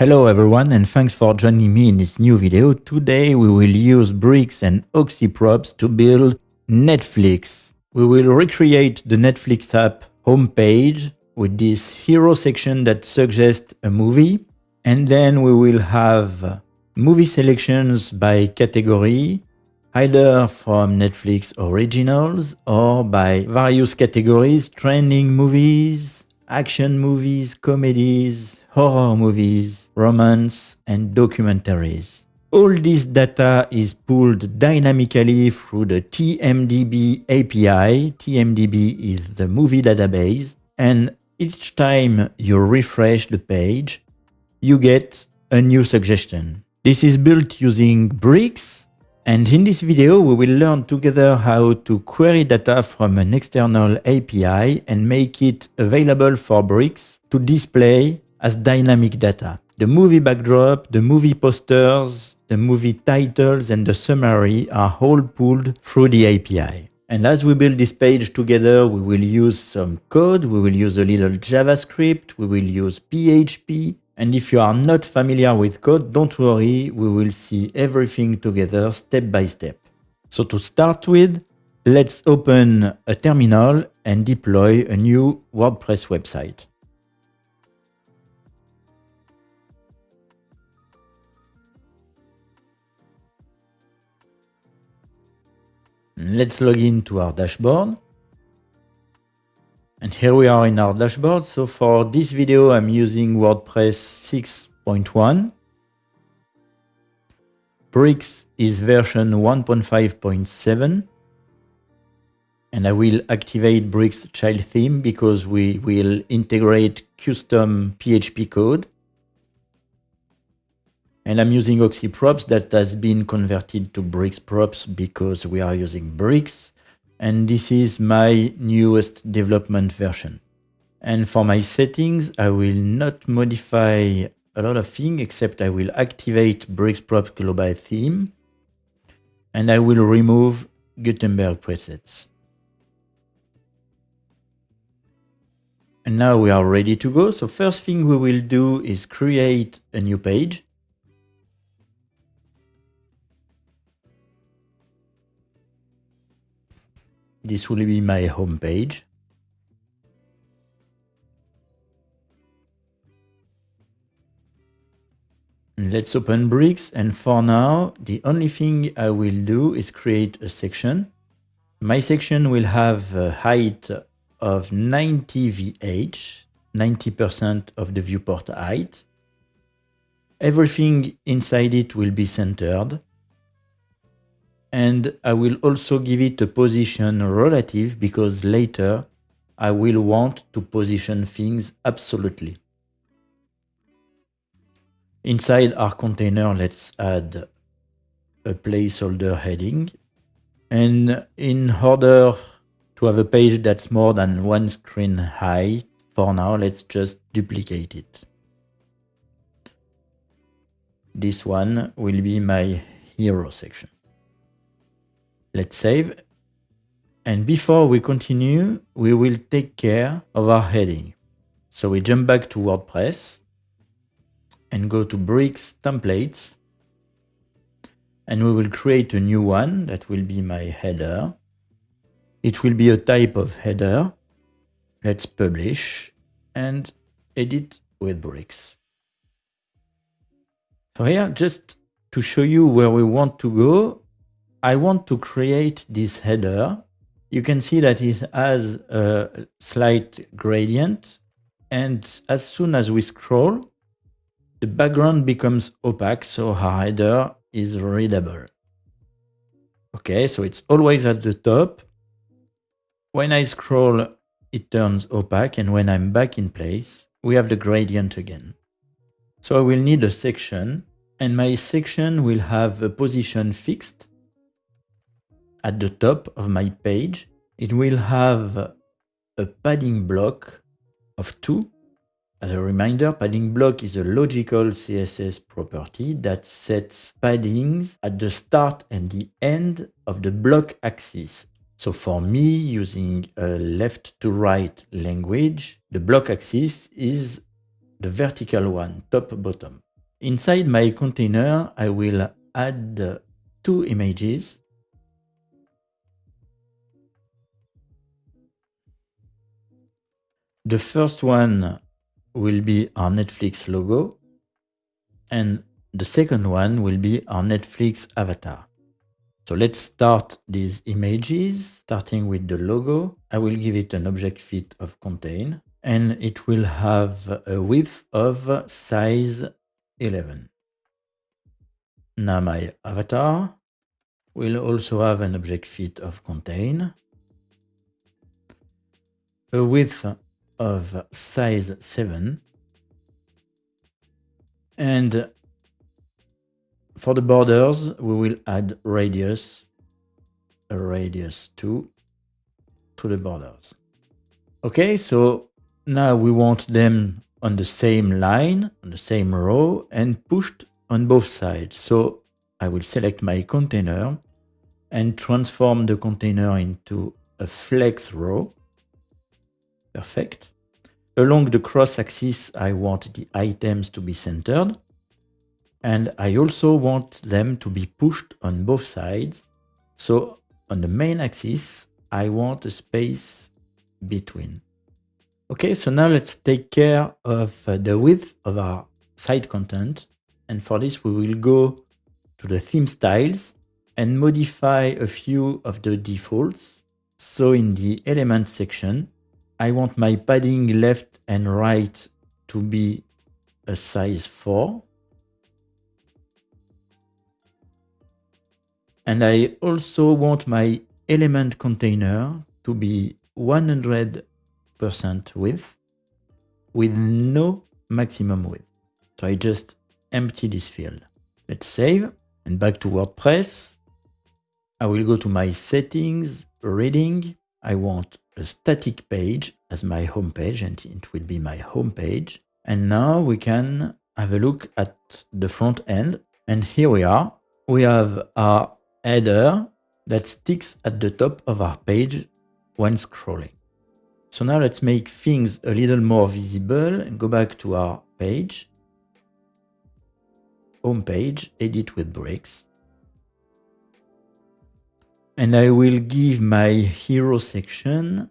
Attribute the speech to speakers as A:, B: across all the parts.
A: Hello everyone and thanks for joining me in this new video. Today we will use bricks and oxyprops to build Netflix. We will recreate the Netflix app homepage with this hero section that suggests a movie and then we will have movie selections by category either from Netflix originals or by various categories, trending movies, action movies, comedies, horror movies, romance, and documentaries. All this data is pulled dynamically through the TMDB API. TMDB is the movie database. And each time you refresh the page, you get a new suggestion. This is built using bricks and in this video, we will learn together how to query data from an external API and make it available for Bricks to display as dynamic data. The movie backdrop, the movie posters, the movie titles and the summary are all pulled through the API. And as we build this page together, we will use some code, we will use a little JavaScript, we will use PHP, and if you are not familiar with code, don't worry, we will see everything together step by step. So to start with, let's open a terminal and deploy a new WordPress website. Let's log in to our dashboard. And here we are in our dashboard. So for this video, I'm using WordPress 6.1. Bricks is version 1.5.7. And I will activate Bricks child theme because we will integrate custom PHP code. And I'm using Oxyprops that has been converted to Bricks props because we are using Bricks and this is my newest development version. And for my settings, I will not modify a lot of things, except I will activate Brixprop global theme, and I will remove Gutenberg presets. And now we are ready to go. So first thing we will do is create a new page. This will be my home page. Let's open bricks and for now the only thing I will do is create a section. My section will have a height of 90 VH, 90% of the viewport height. Everything inside it will be centered and I will also give it a position relative because later I will want to position things absolutely. Inside our container, let's add a placeholder heading. And in order to have a page that's more than one screen high, for now, let's just duplicate it. This one will be my hero section. Let's save. And before we continue, we will take care of our heading. So we jump back to WordPress and go to Bricks Templates. And we will create a new one that will be my header. It will be a type of header. Let's publish and edit with Bricks. So here, just to show you where we want to go, I want to create this header. You can see that it has a slight gradient. And as soon as we scroll, the background becomes opaque, so our header is readable. Okay, so it's always at the top. When I scroll, it turns opaque, and when I'm back in place, we have the gradient again. So I will need a section, and my section will have a position fixed at the top of my page, it will have a padding block of 2. As a reminder, padding block is a logical CSS property that sets paddings at the start and the end of the block axis. So for me, using a left to right language, the block axis is the vertical one, top bottom. Inside my container, I will add two images. The first one will be our Netflix logo and the second one will be our Netflix avatar. So let's start these images, starting with the logo. I will give it an object fit of contain and it will have a width of size 11. Now my avatar will also have an object fit of contain, a width of size 7, and for the borders, we will add radius, a radius 2 to the borders. Okay, so now we want them on the same line, on the same row, and pushed on both sides. So I will select my container and transform the container into a flex row. Perfect. Along the cross axis, I want the items to be centered. And I also want them to be pushed on both sides. So on the main axis, I want a space between. Okay, so now let's take care of uh, the width of our site content. And for this, we will go to the theme styles and modify a few of the defaults. So in the element section, I want my padding left and right to be a size 4. And I also want my element container to be 100% width with no maximum width. So I just empty this field. Let's save and back to WordPress. I will go to my settings, reading. I want a static page as my home page and it will be my home page. And now we can have a look at the front end. And here we are. We have our header that sticks at the top of our page when scrolling. So now let's make things a little more visible and go back to our page. Home page, edit with bricks. And I will give my hero section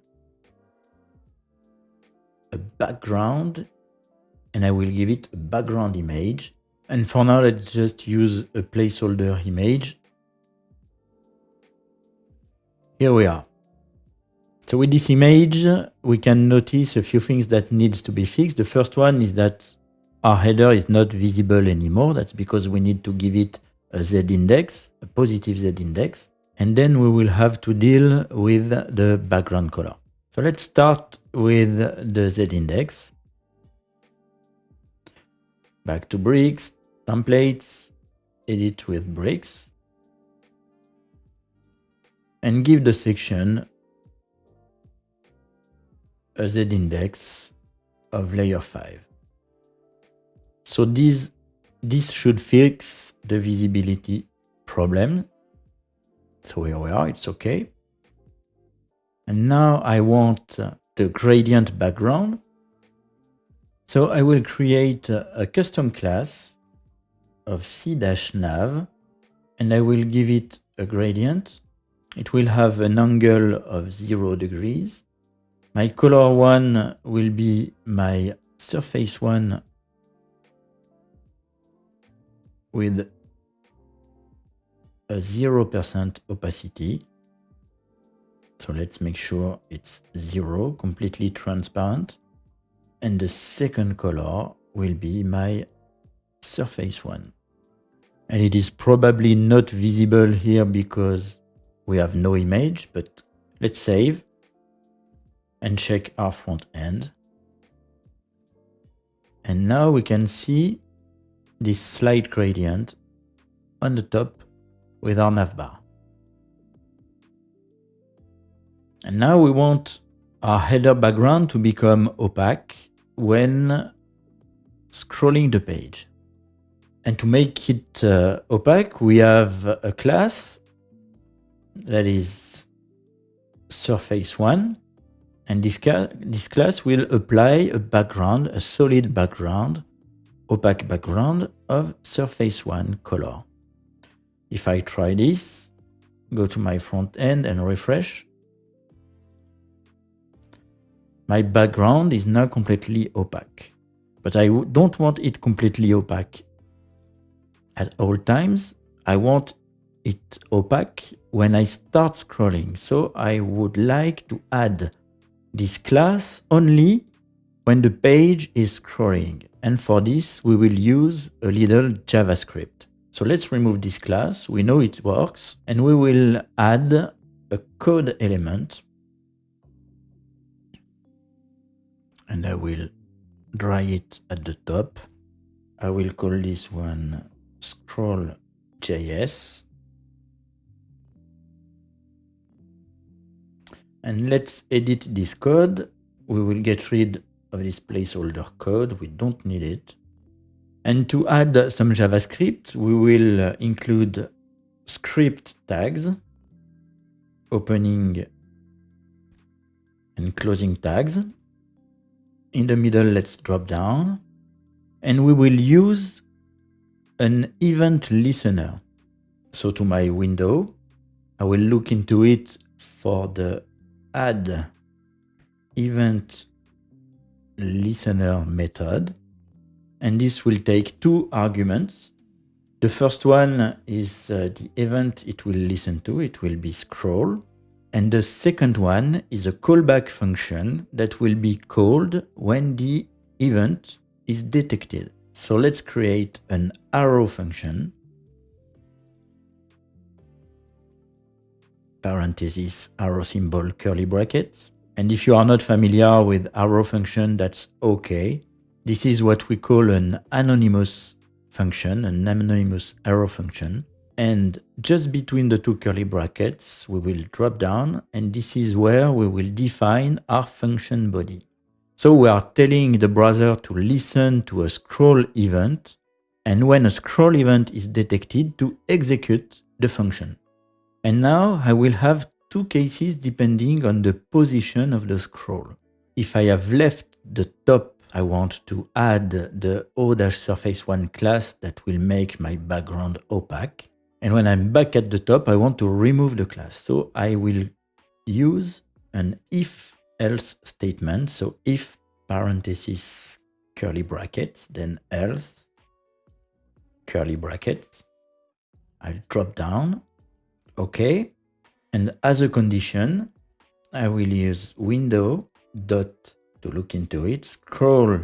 A: a background and I will give it a background image. And for now, let's just use a placeholder image here we are. So with this image, we can notice a few things that needs to be fixed. The first one is that our header is not visible anymore. That's because we need to give it a Z index, a positive Z index. And then we will have to deal with the background color. So let's start with the Z index. Back to bricks, templates, edit with bricks and give the section a z-index of layer 5. So this, this should fix the visibility problem. So here we are, it's okay. And now I want uh, the gradient background. So I will create a, custom class of c-nav and I will give it a gradient it will have an angle of 0 degrees. My color one will be my surface one with a 0% opacity. So let's make sure it's zero, completely transparent. And the second color will be my surface one. And it is probably not visible here because we have no image, but let's save and check our front end. And now we can see this slight gradient on the top with our navbar. And now we want our header background to become opaque when scrolling the page. And to make it uh, opaque, we have a class that is surface one. And this, this class will apply a background, a solid background opaque background of surface 1 color. If I try this, go to my front end and refresh, my background is now completely opaque. But I don't want it completely opaque at all times. I want it opaque when I start scrolling. So I would like to add this class only when the page is scrolling. And for this, we will use a little JavaScript. So let's remove this class. We know it works. And we will add a code element. And I will dry it at the top. I will call this one scroll.js. And let's edit this code. We will get rid of this placeholder code. We don't need it. And to add some JavaScript, we will include script tags, opening and closing tags. In the middle, let's drop down. And we will use an event listener. So to my window, I will look into it for the add event listener method. And this will take two arguments. The first one is uh, the event it will listen to. It will be scroll. And the second one is a callback function that will be called when the event is detected. So let's create an arrow function. Parenthesis, arrow symbol, curly brackets. And if you are not familiar with arrow function, that's okay. This is what we call an anonymous function, an anonymous arrow function. And just between the two curly brackets, we will drop down and this is where we will define our function body. So we are telling the browser to listen to a scroll event and when a scroll event is detected to execute the function. And now I will have two cases depending on the position of the scroll. If I have left the top, I want to add the O-surface1 class that will make my background opaque. And when I'm back at the top, I want to remove the class. So I will use an if else statement. So if parenthesis curly brackets, then else curly brackets. I'll drop down. Okay. And as a condition, I will use window dot to look into it. Scroll.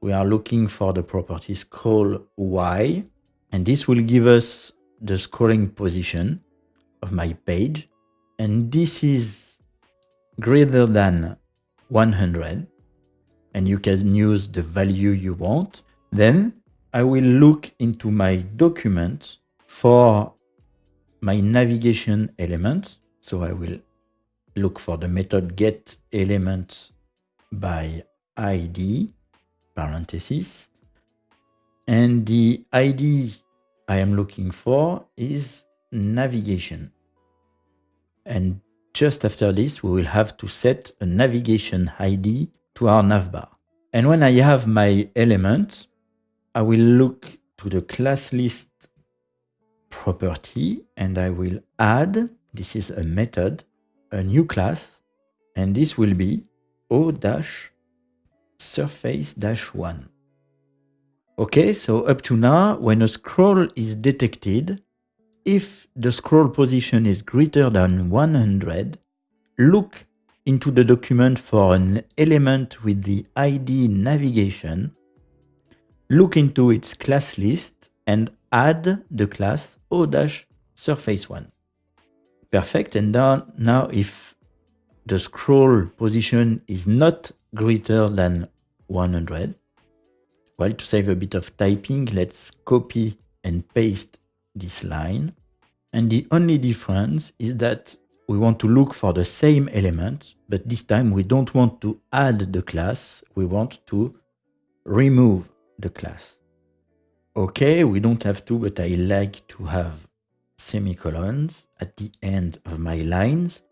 A: We are looking for the property scroll Y, and this will give us the scrolling position of my page. And this is greater than 100, and you can use the value you want. Then I will look into my document for my navigation element. So I will look for the method get element by ID parenthesis. And the ID I am looking for is navigation. And just after this, we will have to set a navigation ID to our navbar. And when I have my element, I will look to the class list property and I will add, this is a method, a new class, and this will be o-surface-1. Okay, so up to now, when a scroll is detected, if the scroll position is greater than 100, look into the document for an element with the ID navigation, look into its class list and add the class O-surface1. Perfect. And now, now if the scroll position is not greater than 100, well, to save a bit of typing, let's copy and paste this line. And the only difference is that we want to look for the same element, but this time we don't want to add the class, we want to remove the class. Okay, we don't have to, but I like to have semicolons at the end of my lines.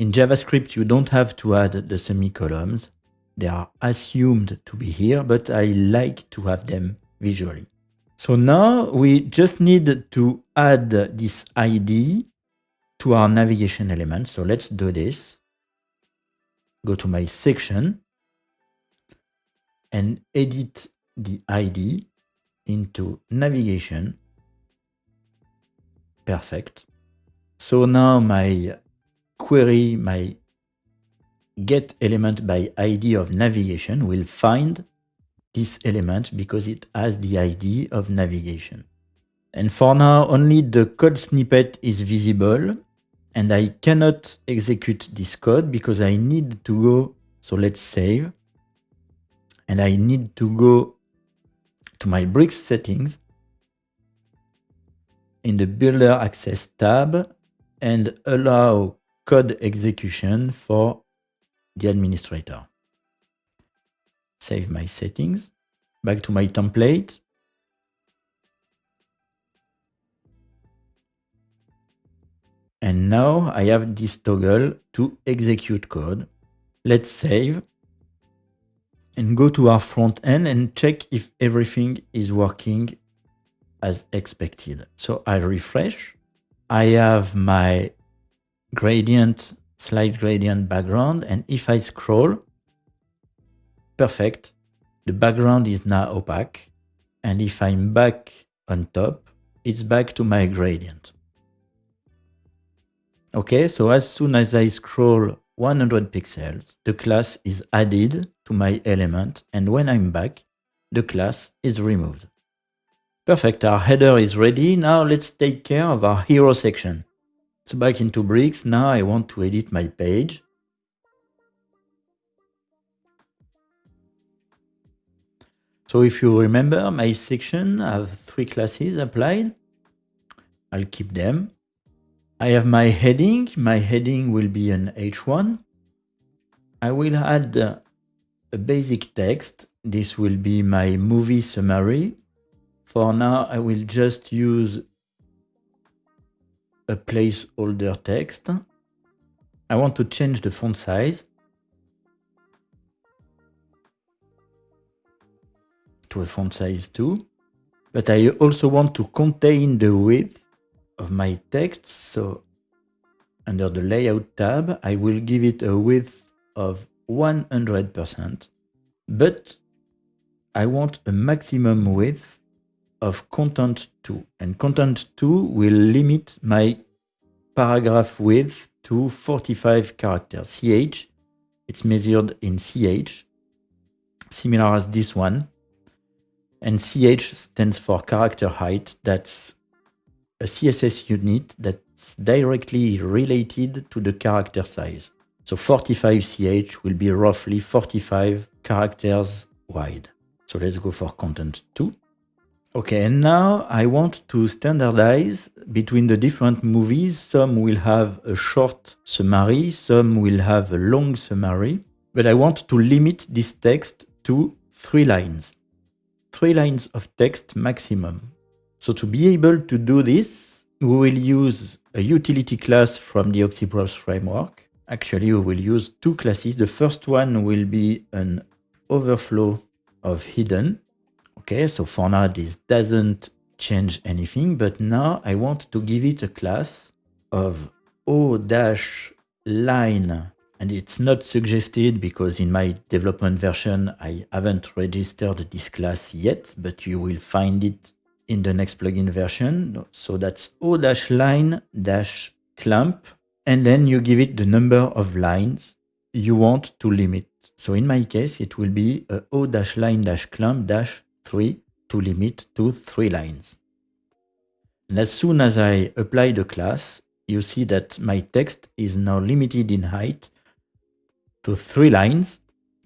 A: In JavaScript, you don't have to add the semicolons. They are assumed to be here, but I like to have them visually. So now we just need to add this ID to our navigation element. So let's do this. Go to my section and edit the ID into navigation. Perfect. So now my query, my get element by ID of navigation will find this element because it has the ID of navigation. And for now, only the code snippet is visible and I cannot execute this code because I need to go, so let's save, and I need to go to my bricks settings in the builder access tab and allow code execution for the administrator. Save my settings, back to my template. And now I have this toggle to execute code. Let's save and go to our front end and check if everything is working as expected. So I refresh. I have my gradient, slide gradient background. And if I scroll, perfect. The background is now opaque. And if I'm back on top, it's back to my gradient. Okay, so as soon as I scroll 100 pixels, the class is added to my element. And when I'm back, the class is removed. Perfect, our header is ready. Now let's take care of our hero section. So back into bricks, now I want to edit my page. So if you remember, my section have three classes applied. I'll keep them. I have my heading. My heading will be an H1. I will add a basic text. This will be my movie summary. For now, I will just use a placeholder text. I want to change the font size to a font size 2. But I also want to contain the width of my text. So under the layout tab, I will give it a width of 100%. But I want a maximum width of content 2 and content 2 will limit my paragraph width to 45 characters. Ch it's measured in ch similar as this one. And ch stands for character height. That's a css unit that's directly related to the character size. So 45 ch will be roughly 45 characters wide. So let's go for content 2 Okay, and now I want to standardize between the different movies. Some will have a short summary, some will have a long summary, but I want to limit this text to three lines. Three lines of text maximum. So to be able to do this, we will use a utility class from the Oxyprops framework. Actually, we will use two classes. The first one will be an overflow of hidden Okay, so for now this doesn't change anything, but now I want to give it a class of O dash line and it's not suggested because in my development version I haven't registered this class yet, but you will find it in the next plugin version. So that's o-line-clamp and then you give it the number of lines you want to limit. So in my case, it will be uh, o-line-clamp- 3 to limit to 3 lines. And as soon as I apply the class, you see that my text is now limited in height to 3 lines,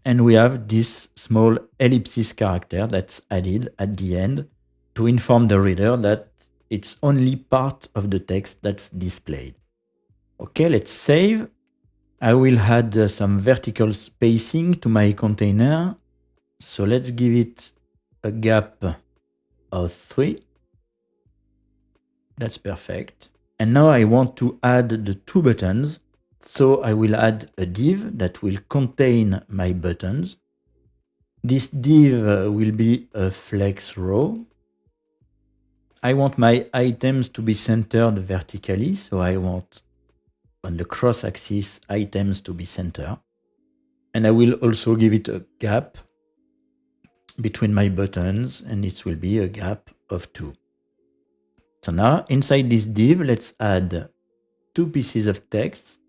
A: and we have this small ellipsis character that's added at the end to inform the reader that it's only part of the text that's displayed. Okay, let's save. I will add uh, some vertical spacing to my container. So let's give it a gap of 3. That's perfect. And now I want to add the two buttons. So I will add a div that will contain my buttons. This div will be a flex row. I want my items to be centered vertically, so I want on the cross axis items to be centered. And I will also give it a gap between my buttons and it will be a gap of 2. So now inside this div, let's add two pieces of text,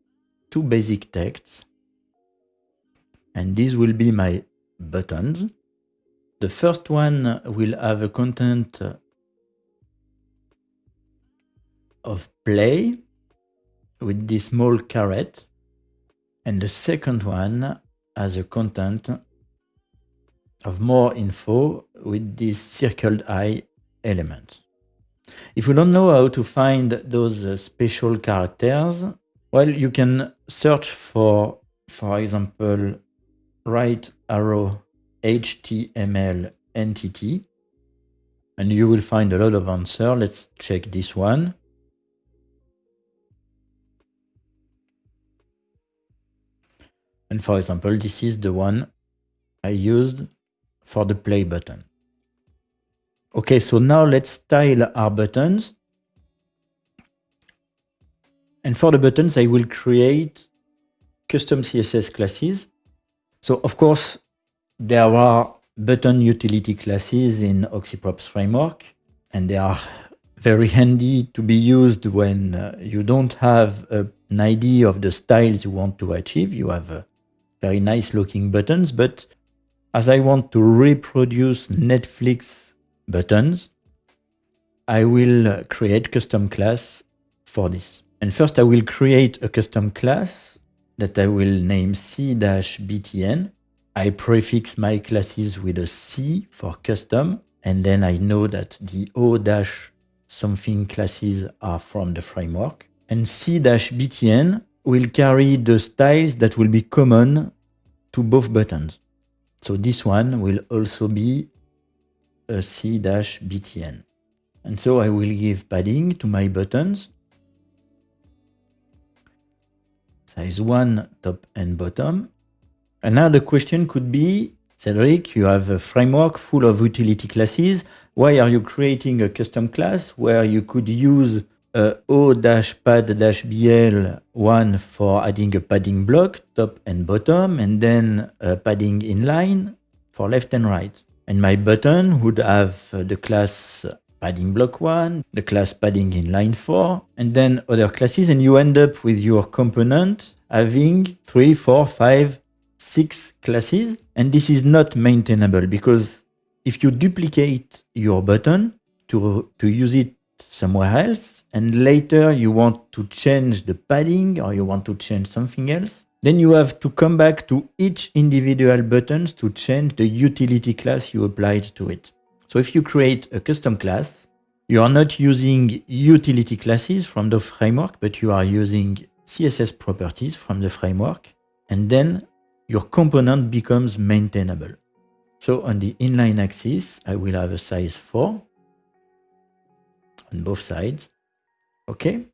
A: two basic texts. And these will be my buttons. The first one will have a content of play with this small caret. And the second one has a content of more info with this circled eye element. If you don't know how to find those uh, special characters, well, you can search for, for example, right arrow HTML entity and you will find a lot of answer. Let's check this one. And for example, this is the one I used for the play button. Okay, so now let's style our buttons. And for the buttons, I will create custom CSS classes so of course, there are button utility classes in Oxyprops framework, and they are very handy to be used when uh, you don't have an idea of the styles you want to achieve. You have uh, very nice looking buttons, but as I want to reproduce Netflix buttons, I will uh, create custom class for this. And first I will create a custom class that I will name c-btn. I prefix my classes with a C for custom, and then I know that the O-something classes are from the framework. And c-btn will carry the styles that will be common to both buttons. So this one will also be a c-btn. And so I will give padding to my buttons size 1 top and bottom. Another question could be, Cedric, you have a framework full of utility classes. Why are you creating a custom class where you could use Uh, a o-pad-bl one for adding a padding block, top and bottom, and then a padding inline for left and right. And my button would have uh, the class padding block 1, the class padding inline 4, and then other classes, and you end up with your component having 3, 4, 5, 6 classes. And this is not maintainable because if you duplicate your button to, to use it somewhere else, and later you want to change the padding or you want to change something else, then you have to come back to each individual buttons to change the utility class you applied to it. So if you create a custom class, you are not using utility classes from the framework, but you are using CSS properties from the framework, and then your component becomes maintainable. So on the inline axis, I will have a size 4 on both sides. Okay,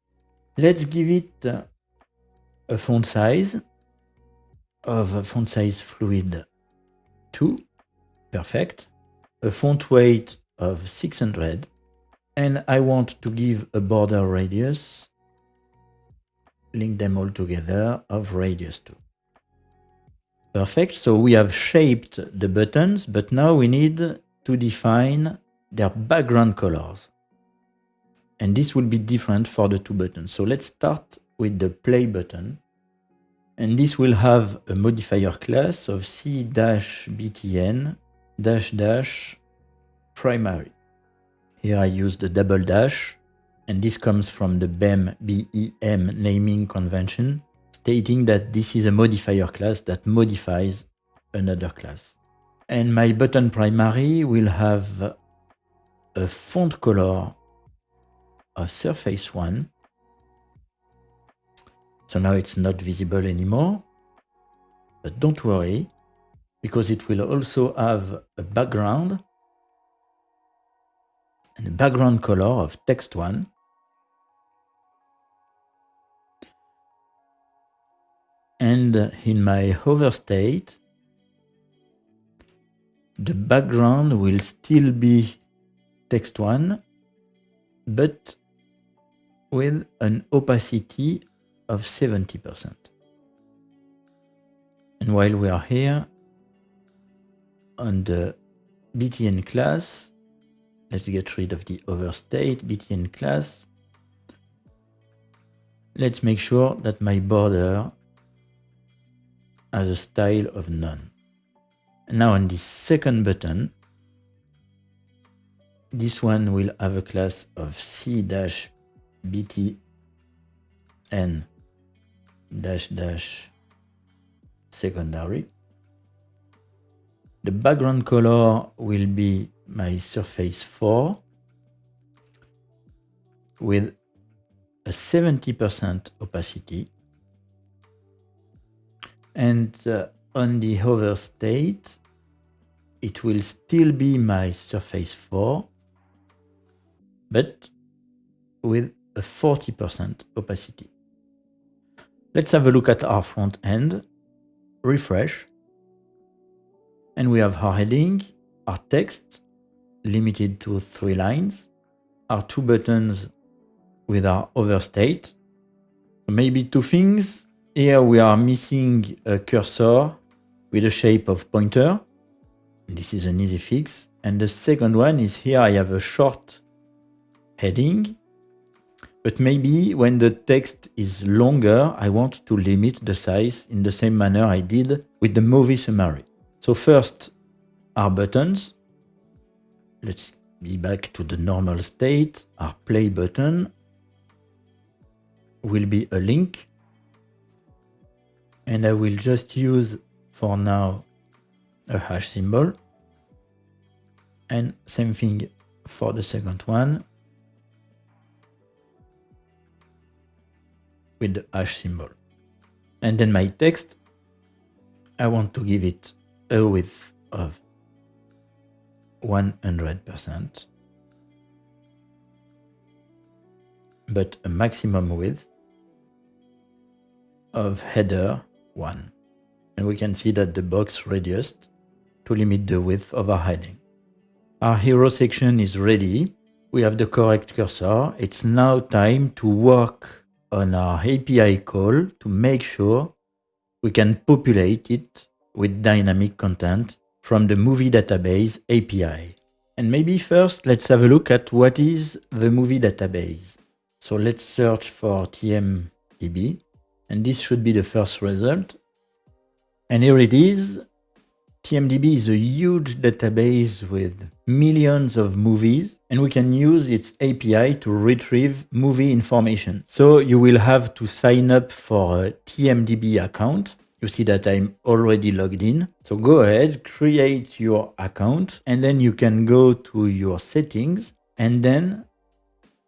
A: let's give it a font size of font size fluid 2. Perfect a font weight of 600 and I want to give a border radius, link them all together of radius 2. Perfect, so we have shaped the buttons, but now we need to define their background colors. And this will be different for the two buttons. So let's start with the play button. And this will have a modifier class of c-btn dash dash primary. Here I use the double dash, and this comes from the BEM, BEM naming convention, stating that this is a modifier class that modifies another class. And my button primary will have a font color of surface 1. So now it's not visible anymore. But don't worry, because it will also have a background and the background color of text one. And in my hover state, the background will still be text one, but with an opacity of 70%. And while we are here on the BTN class, let's get rid of the hover state BTN class. Let's make sure that my border has a style of none. Now on this second button, this one will have a class of c-btn dash dash secondary. The background color will be my surface 4 with a 70% opacity. And uh, on the hover state, it will still be my surface 4, but with a 40% opacity. Let's have a look at our front end, refresh, and we have our heading, our text, limited to three lines, our two buttons with our hover state. Maybe two things. Here we are missing a cursor with a shape of pointer. This is an easy fix. And the second one is here I have a short heading, but maybe when the text is longer, I want to limit the size in the same manner I did with the movie summary. So first, our buttons. Let's be back to the normal state. Our play button will be a link. And I will just use for now a hash symbol. And same thing for the second one with the hash symbol. And then my text, I want to give it a width of 100%, but a maximum width of header 1. And we can see that the box reduced to limit the width of our heading. Our hero section is ready. We have the correct cursor. It's now time to work on our uh, API call to make sure we can populate it with dynamic content from the movie database API. And maybe first let's have a look at what is the movie database. So let's search for TMDB and this should be the first result. And here it is. TMDB is a huge database with millions of movies and we can use its API to retrieve movie information. So you will have to sign up for a TMDB account. You see that I'm already logged in. So go ahead, create your account and then you can go to your settings and then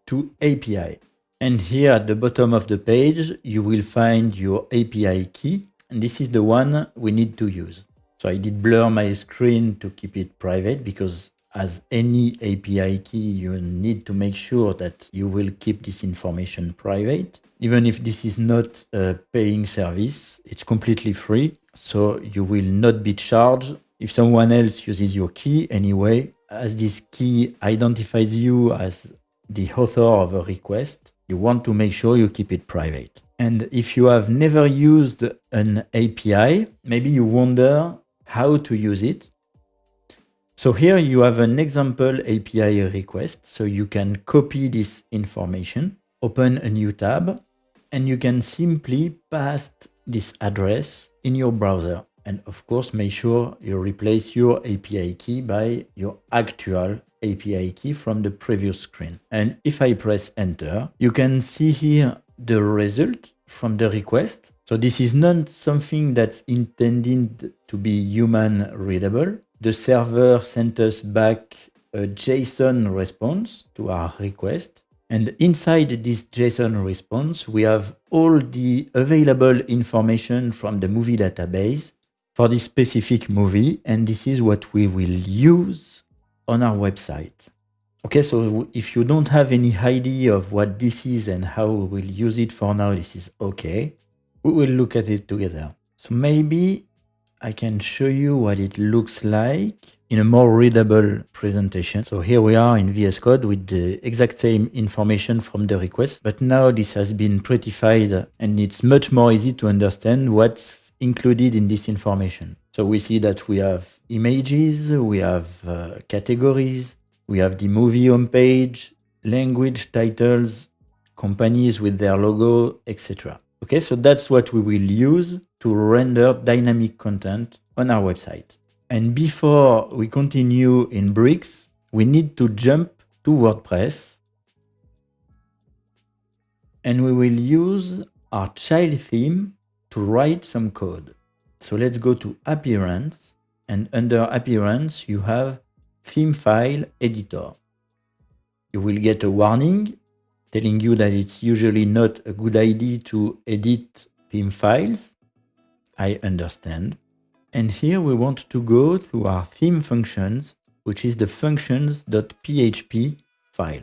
A: to API. And here at the bottom of the page, you will find your API key. And this is the one we need to use. So I did blur my screen to keep it private because as any API key, you need to make sure that you will keep this information private. Even if this is not a paying service, it's completely free. So you will not be charged if someone else uses your key anyway, as this key identifies you as the author of a request, you want to make sure you keep it private. And if you have never used an API, maybe you wonder how to use it. So here you have an example API request. So you can copy this information, open a new tab, and you can simply paste this address in your browser. And of course, make sure you replace your API key by your actual API key from the previous screen. And if I press enter, you can see here the result from the request. So this is not something that's intended to be human readable. The server sent us back a JSON response to our request. And inside this JSON response, we have all the available information from the movie database for this specific movie. And this is what we will use on our website. Okay, so if you don't have any idea of what this is and how we will use it for now, this is okay. We will look at it together. So maybe I can show you what it looks like in a more readable presentation. So here we are in VS Code with the exact same information from the request, but now this has been prettified and it's much more easy to understand what's included in this information. So we see that we have images, we have uh, categories, we have the movie homepage, language titles, companies with their logo, etc. Okay, so that's what we will use to render dynamic content on our website. And before we continue in Bricks, we need to jump to WordPress and we will use our child theme to write some code. So let's go to Appearance and under Appearance you have Theme File Editor. You will get a warning telling you that it's usually not a good idea to edit theme files. I understand. And here we want to go to our theme functions, which is the functions.php file.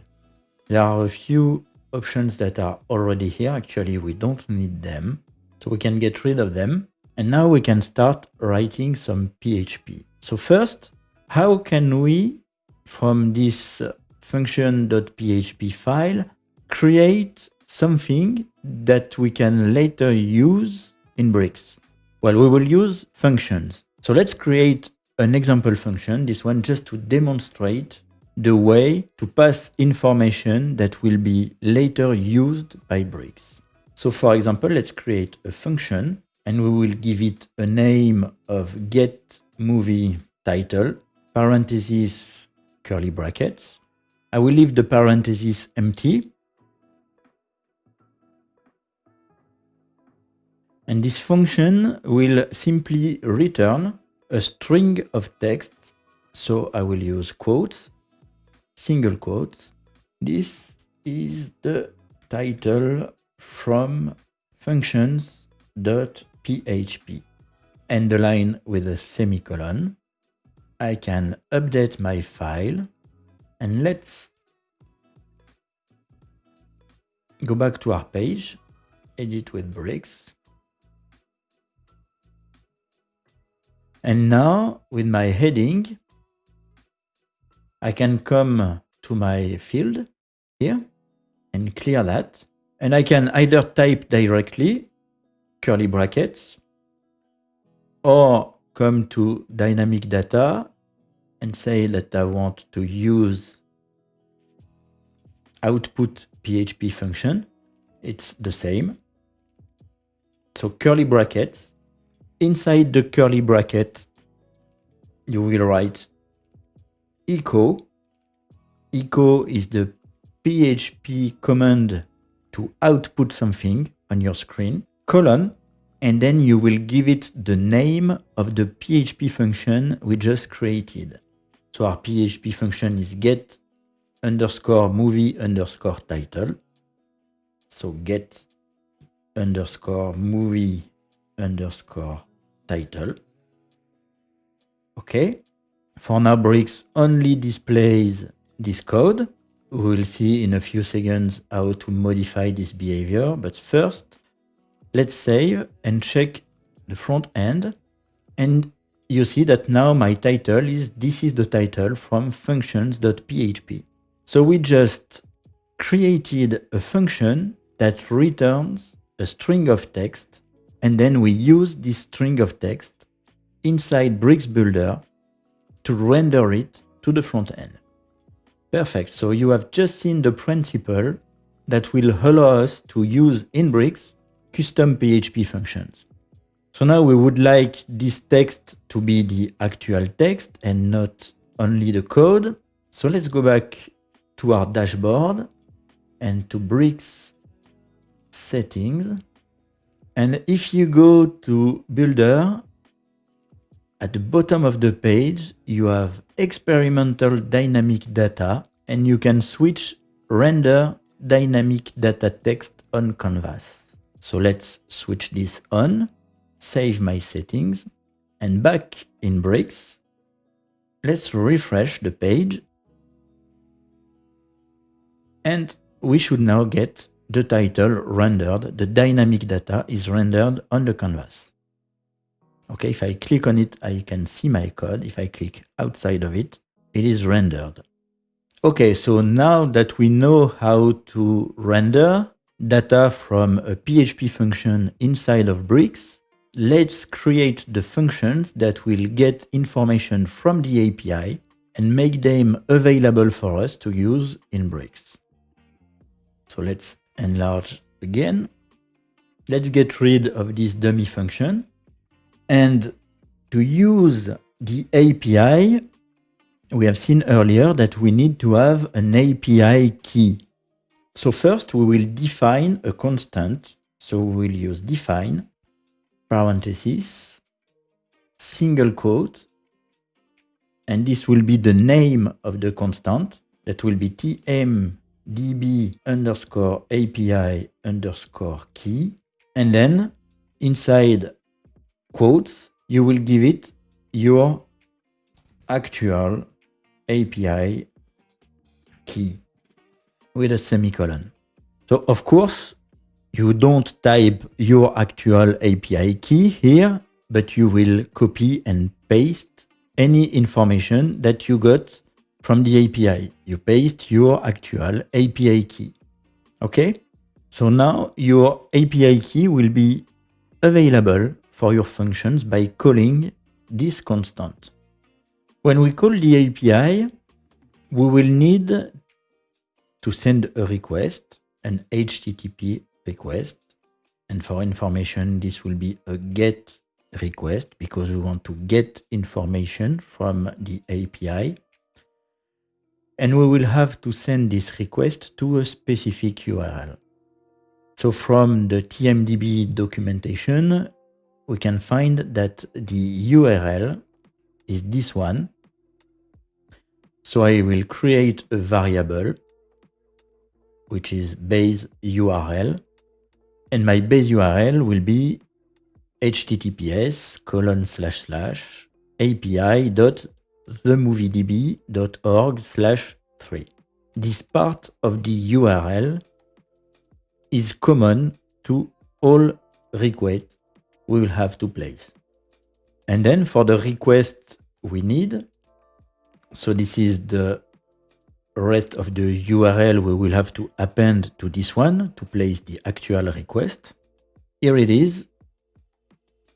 A: There are a few options that are already here. Actually, we don't need them. So we can get rid of them. And now we can start writing some PHP. So first, how can we, from this function.php file, create something that we can later use in Bricks? Well, we will use functions. So let's create an example function, this one just to demonstrate the way to pass information that will be later used by Bricks. So for example, let's create a function and we will give it a name of get movie title, parentheses, curly brackets. I will leave the parentheses empty And this function will simply return a string of text. So I will use quotes, single quotes. This is the title from functions.php. and the line with a semicolon. I can update my file and let's go back to our page, edit with bricks. And now with my heading, I can come to my field here and clear that. And I can either type directly curly brackets or come to dynamic data and say that I want to use output PHP function. It's the same. So curly brackets inside the curly bracket, you will write echo. Echo is the PHP command to output something on your screen, colon, and then you will give it the name of the PHP function we just created. So our PHP function is get underscore movie underscore title. So get underscore movie underscore title. Okay. For now, Bricks only displays this code. We will see in a few seconds how to modify this behavior. But first, let's save and check the front end. And you see that now my title is this is the title from functions.php. So we just created a function that returns a string of text and then we use this string of text inside Bricks Builder to render it to the front end. Perfect, so you have just seen the principle that will allow us to use in Bricks custom PHP functions. So now we would like this text to be the actual text and not only the code. So let's go back to our dashboard and to Bricks settings. And if you go to Builder, at the bottom of the page, you have experimental dynamic data, and you can switch render dynamic data text on canvas. So let's switch this on, save my settings, and back in Bricks, let's refresh the page. And we should now get the title rendered, the dynamic data is rendered on the canvas. Okay, if I click on it, I can see my code. If I click outside of it, it is rendered. Okay, so now that we know how to render data from a PHP function inside of Bricks, let's create the functions that will get information from the API and make them available for us to use in Bricks. So let's enlarge again. Let's get rid of this dummy function. And to use the API, we have seen earlier that we need to have an API key. So first we will define a constant. So we will use define, parenthesis, single quote, and this will be the name of the constant. That will be tmdb underscore API underscore key. And then inside quotes, you will give it your actual API key with a semicolon. So of course, you don't type your actual API key here, but you will copy and paste any information that you got from the API. You paste your actual API key. Okay? So now your API key will be available for your functions by calling this constant. When we call the API, we will need to send a request, an HTTP request. And for information, this will be a GET request because we want to get information from the API. And we will have to send this request to a specific URL. So from the TMDB documentation, we can find that the URL is this one. So I will create a variable, which is base URL. And my base URL will be https colon slash slash api dot themoviedb.org slash 3. This part of the URL is common to all requests we will have to place. And then for the request we need, so this is the rest of the URL we will have to append to this one to place the actual request. Here it is.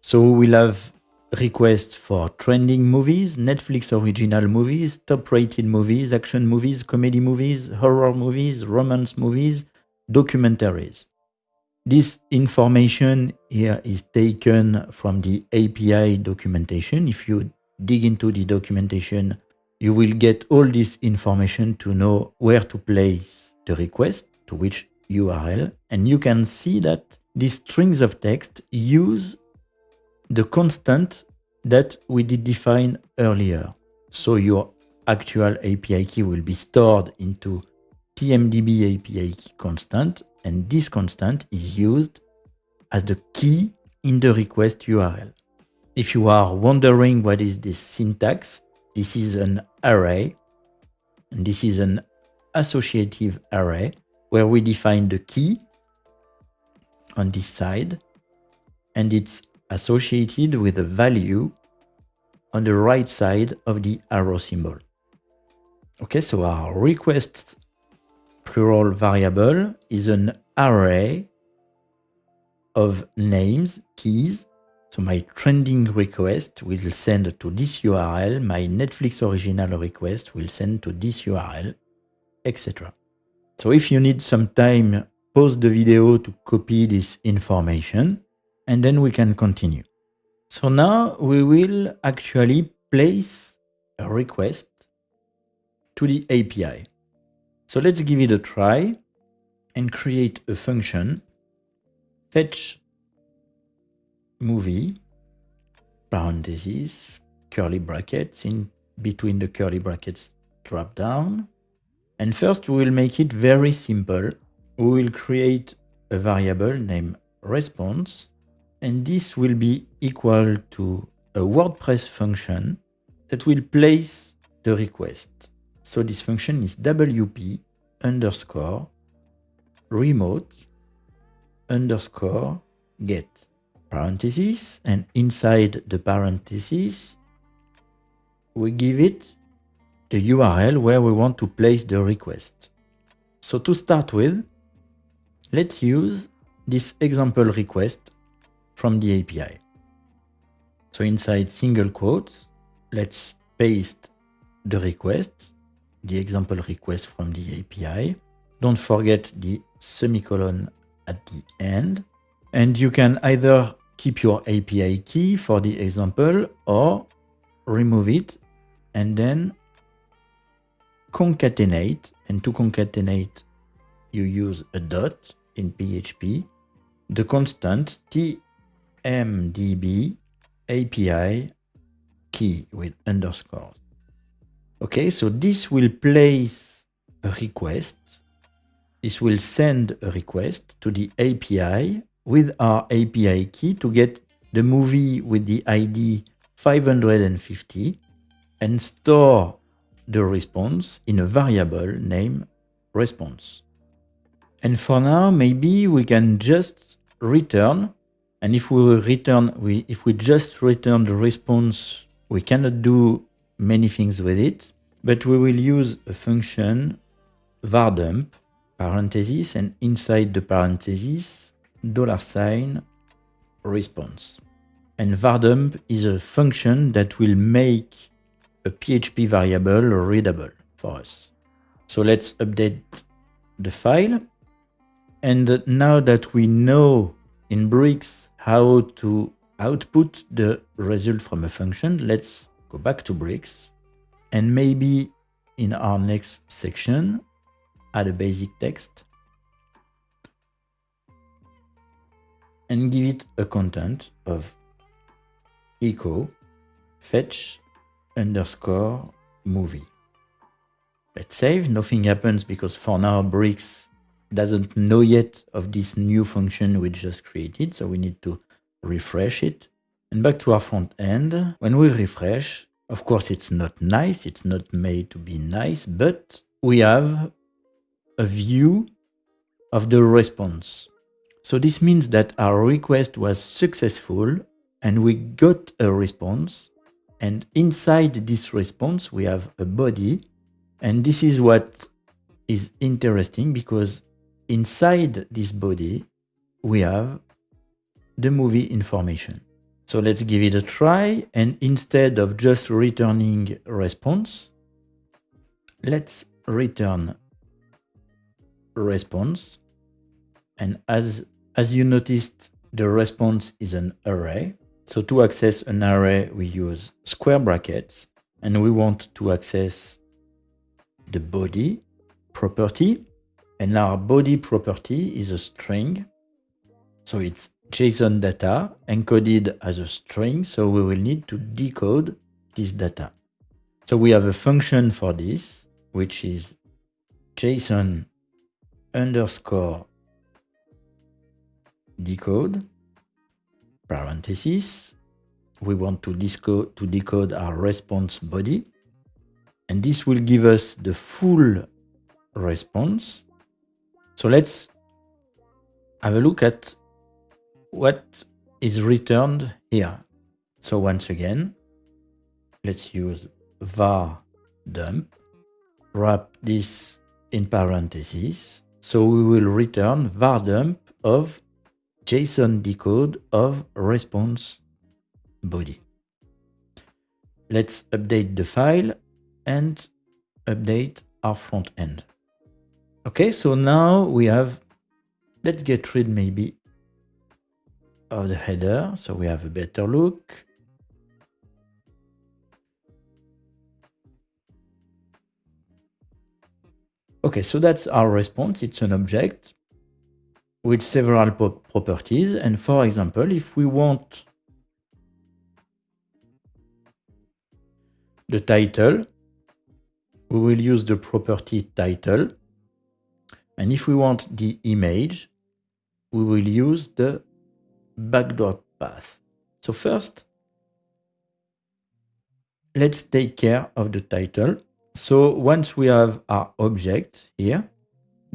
A: So we will have requests for trending movies, Netflix original movies, top rated movies, action movies, comedy movies, horror movies, romance movies, documentaries. This information here is taken from the API documentation. If you dig into the documentation, you will get all this information to know where to place the request, to which URL. And you can see that these strings of text use the constant that we did define earlier. So your actual API key will be stored into TMDB API key constant, and this constant is used as the key in the request URL. If you are wondering what is this syntax, this is an array, and this is an associative array where we define the key on this side, and it's associated with a value on the right side of the arrow symbol. Okay, so our request plural variable is an array of names, keys. So my trending request will send to this URL, my Netflix original request will send to this URL, etc. So if you need some time, pause the video to copy this information, and then we can continue. So now we will actually place a request to the API. So let's give it a try and create a function fetch movie parentheses curly brackets in between the curly brackets drop down and first we will make it very simple we will create a variable named response and this will be equal to a WordPress function that will place the request. So this function is wp underscore remote underscore get parentheses, and inside the parentheses, we give it the URL where we want to place the request. So to start with, let's use this example request from the API. So inside single quotes, let's paste the request, the example request from the API. Don't forget the semicolon at the end. And you can either keep your API key for the example or remove it and then concatenate. And to concatenate, you use a dot in PHP, the constant tmdb API key with underscores. Okay, so this will place a request. This will send a request to the API with our API key to get the movie with the ID 550 and store the response in a variable named response. And for now, maybe we can just return. And if we return, we if we just return the response, we cannot do many things with it. But we will use a function vardump parentheses and inside the parentheses dollar sign response. And vardump is a function that will make a PHP variable readable for us. So let's update the file. And now that we know in Bricks how to output the result from a function, let's go back to Bricks and maybe in our next section, add a basic text and give it a content of echo fetch underscore movie. Let's save, nothing happens because for now Bricks doesn't know yet of this new function we just created, so we need to refresh it. And back to our front end, when we refresh, of course it's not nice, it's not made to be nice, but we have a view of the response. So this means that our request was successful and we got a response and inside this response, we have a body. And this is what is interesting because inside this body, we have the movie information. So let's give it a try. And instead of just returning response, let's return response. And as, as you noticed, the response is an array. So to access an array, we use square brackets and we want to access the body property. And our body property is a string. So it's JSON data encoded as a string. So we will need to decode this data. So we have a function for this, which is JSON underscore decode parenthesis. We want to, to decode our response body. And this will give us the full response. So let's have a look at what is returned here. So once again, let's use var dump, wrap this in parentheses. So we will return var dump of JSON decode of response body. Let's update the file and update our front end. Okay, so now we have, let's get rid maybe of the header so we have a better look. Okay, so that's our response. It's an object with several properties. And for example, if we want the title, we will use the property title. And if we want the image, we will use the backdrop path. So first, let's take care of the title. So once we have our object here,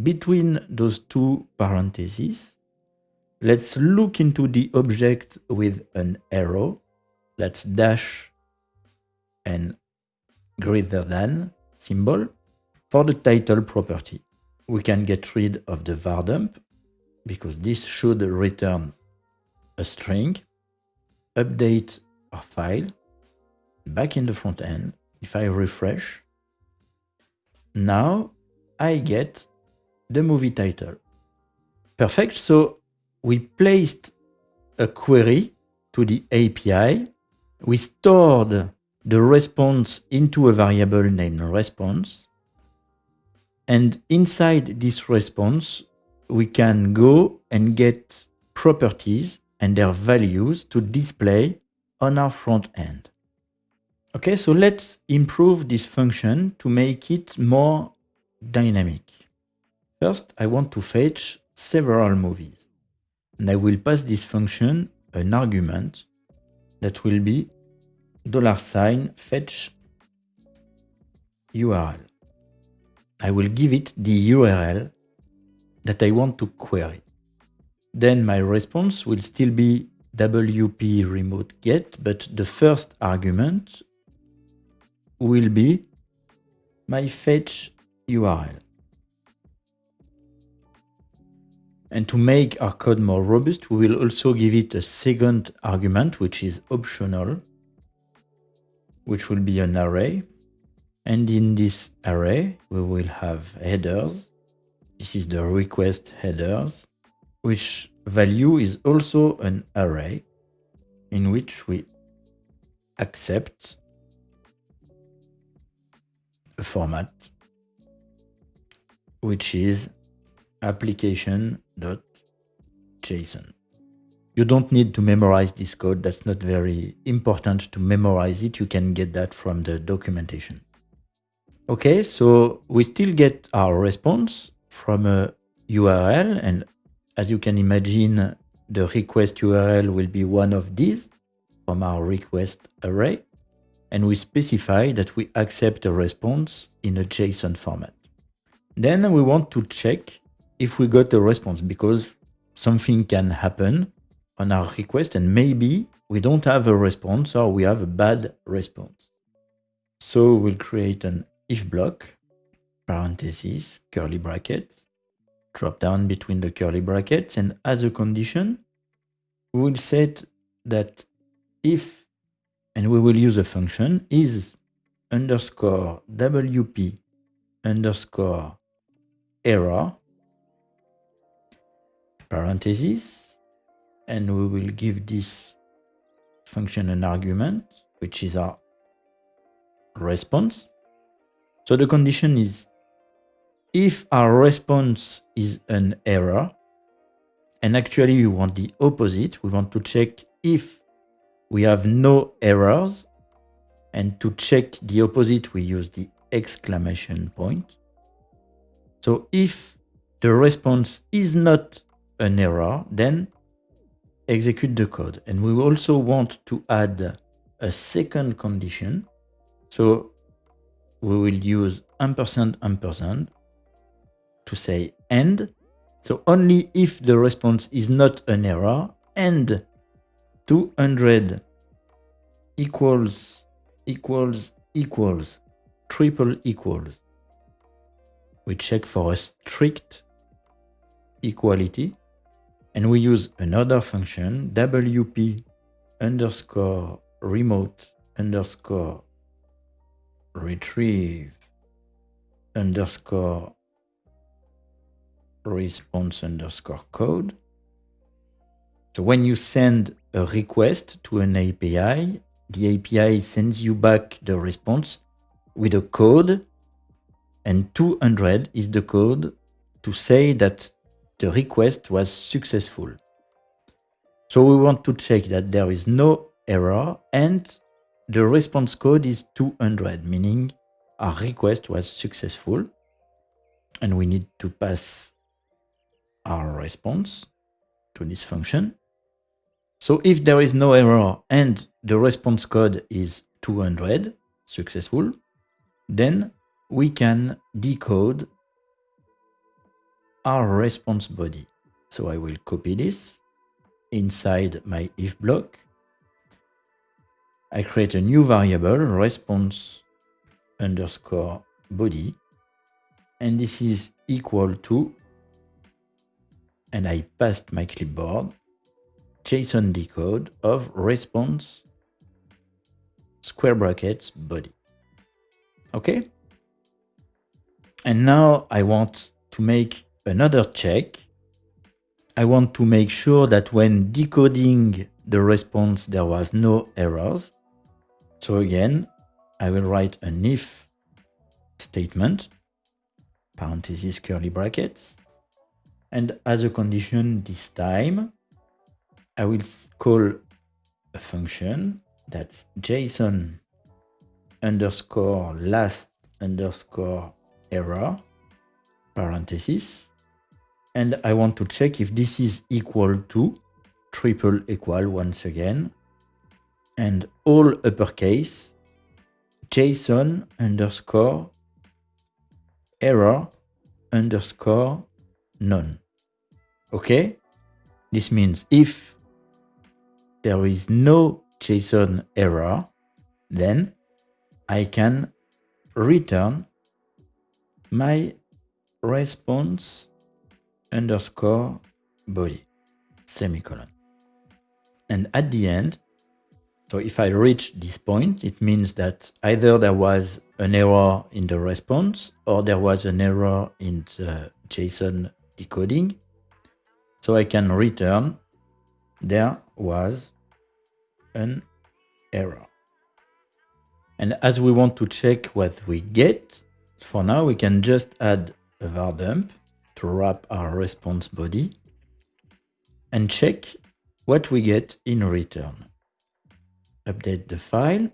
A: between those two parentheses, let's look into the object with an arrow. Let's dash and greater than symbol. For the title property, we can get rid of the var dump because this should return a string, update our file, back in the front end. If I refresh, now I get the movie title. Perfect. So we placed a query to the API. We stored the response into a variable named response. And inside this response, we can go and get properties and their values to display on our front end. Okay, so let's improve this function to make it more dynamic. First, I want to fetch several movies. And I will pass this function an argument that will be dollar sign fetch URL. I will give it the URL that I want to query. Then my response will still be WP remote get, but the first argument will be my fetch URL. And to make our code more robust, we will also give it a second argument, which is optional, which will be an array. And in this array, we will have headers. This is the request headers, which value is also an array in which we accept a format, which is application.json. You don't need to memorize this code. That's not very important to memorize it. You can get that from the documentation. Okay, so we still get our response from uh, a URL. And as you can imagine, the request URL will be one of these from our request array. And we specify that we accept a response in a JSON format. Then we want to check if we got a response because something can happen on our request and maybe we don't have a response or we have a bad response. So we'll create an if block, parentheses, curly brackets, drop down between the curly brackets and as a condition, we will set that if, and we will use a function, is underscore wp underscore error parentheses, and we will give this function an argument, which is our response. So the condition is if our response is an error, and actually we want the opposite, we want to check if we have no errors, and to check the opposite, we use the exclamation point. So if the response is not an error, then execute the code. And we also want to add a second condition. So we will use ampersand ampersand to say end. So only if the response is not an error and 200 equals equals equals triple equals. We check for a strict equality and we use another function, wp underscore remote underscore retrieve underscore response underscore code. So when you send a request to an API, the API sends you back the response with a code and 200 is the code to say that the request was successful. So we want to check that there is no error and the response code is 200, meaning our request was successful. And we need to pass our response to this function. So if there is no error and the response code is 200, successful, then we can decode our response body. So I will copy this inside my if block. I create a new variable, response underscore body, and this is equal to, and I passed my clipboard, JSON decode of response square brackets body. Okay? And now I want to make another check. I want to make sure that when decoding the response, there was no errors. So again, I will write an if statement, parentheses, curly brackets. And as a condition this time, I will call a function that's JSON underscore last underscore error, parenthesis. And I want to check if this is equal to triple equal once again, and all uppercase, JSON underscore error underscore none. Okay? This means if there is no JSON error, then I can return my response underscore body semicolon. And at the end, so if I reach this point, it means that either there was an error in the response or there was an error in the JSON decoding. So I can return there was an error. And as we want to check what we get, for now we can just add a var dump to wrap our response body and check what we get in return. Update the file.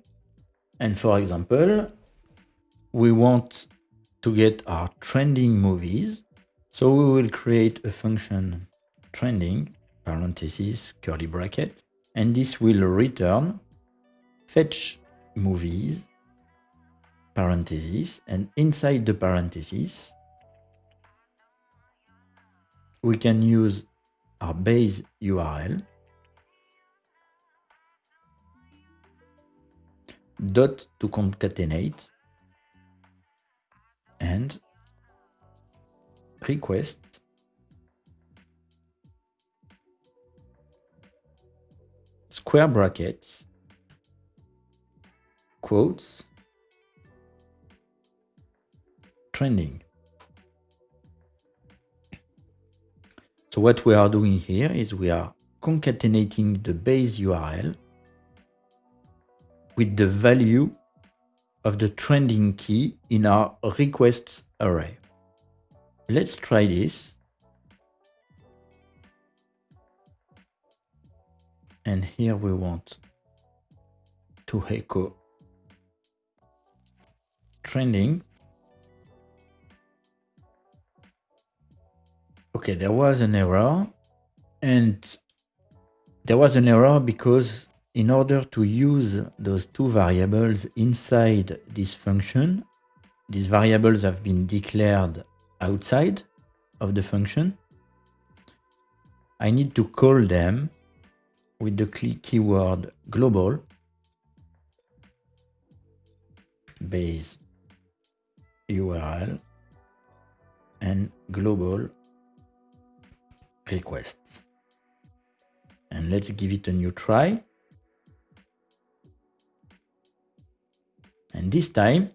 A: And for example, we want to get our trending movies. So we will create a function trending, parentheses, curly bracket, and this will return fetch movies, parentheses, and inside the parentheses, we can use our base URL dot to concatenate and request square brackets quotes trending. So what we are doing here is we are concatenating the base URL with the value of the trending key in our requests array. Let's try this. And here we want to echo trending Okay, there was an error and there was an error because in order to use those two variables inside this function, these variables have been declared outside of the function. I need to call them with the keyword global base URL and global requests. And let's give it a new try. And this time,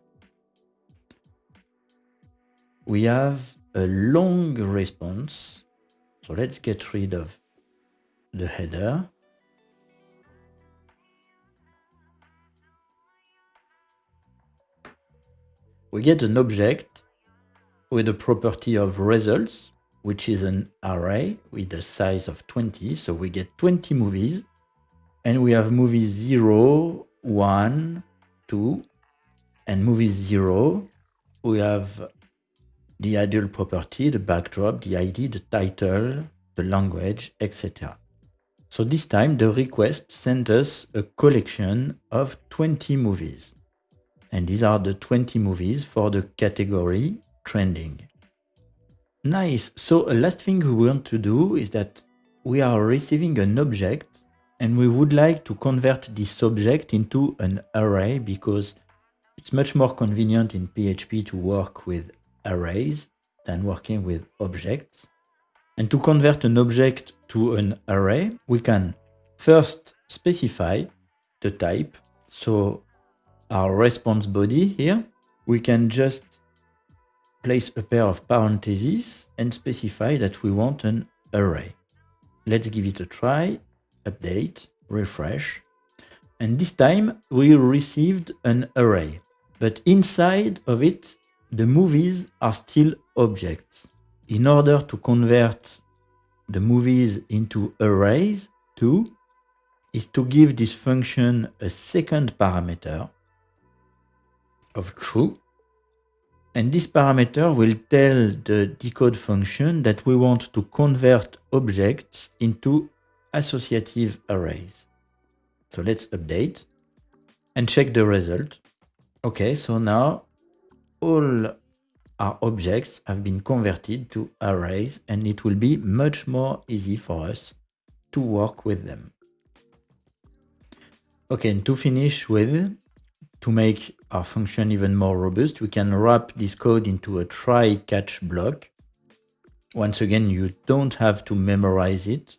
A: we have a long response. So let's get rid of the header. We get an object with a property of results which is an array with a size of 20. So we get 20 movies and we have movies 0, 1, 2, and movie 0. We have the ideal property, the backdrop, the ID, the title, the language, etc. So this time the request sent us a collection of 20 movies. And these are the 20 movies for the category trending. Nice. So a last thing we want to do is that we are receiving an object and we would like to convert this object into an array because it's much more convenient in PHP to work with arrays than working with objects. And to convert an object to an array, we can first specify the type. So our response body here, we can just place a pair of parentheses and specify that we want an array. Let's give it a try, update, refresh. And this time we received an array, but inside of it, the movies are still objects. In order to convert the movies into arrays too, is to give this function a second parameter of true and this parameter will tell the decode function that we want to convert objects into associative arrays. So let's update and check the result. Okay, so now all our objects have been converted to arrays and it will be much more easy for us to work with them. Okay, and to finish with, to make our function even more robust, we can wrap this code into a try-catch block. Once again, you don't have to memorize it,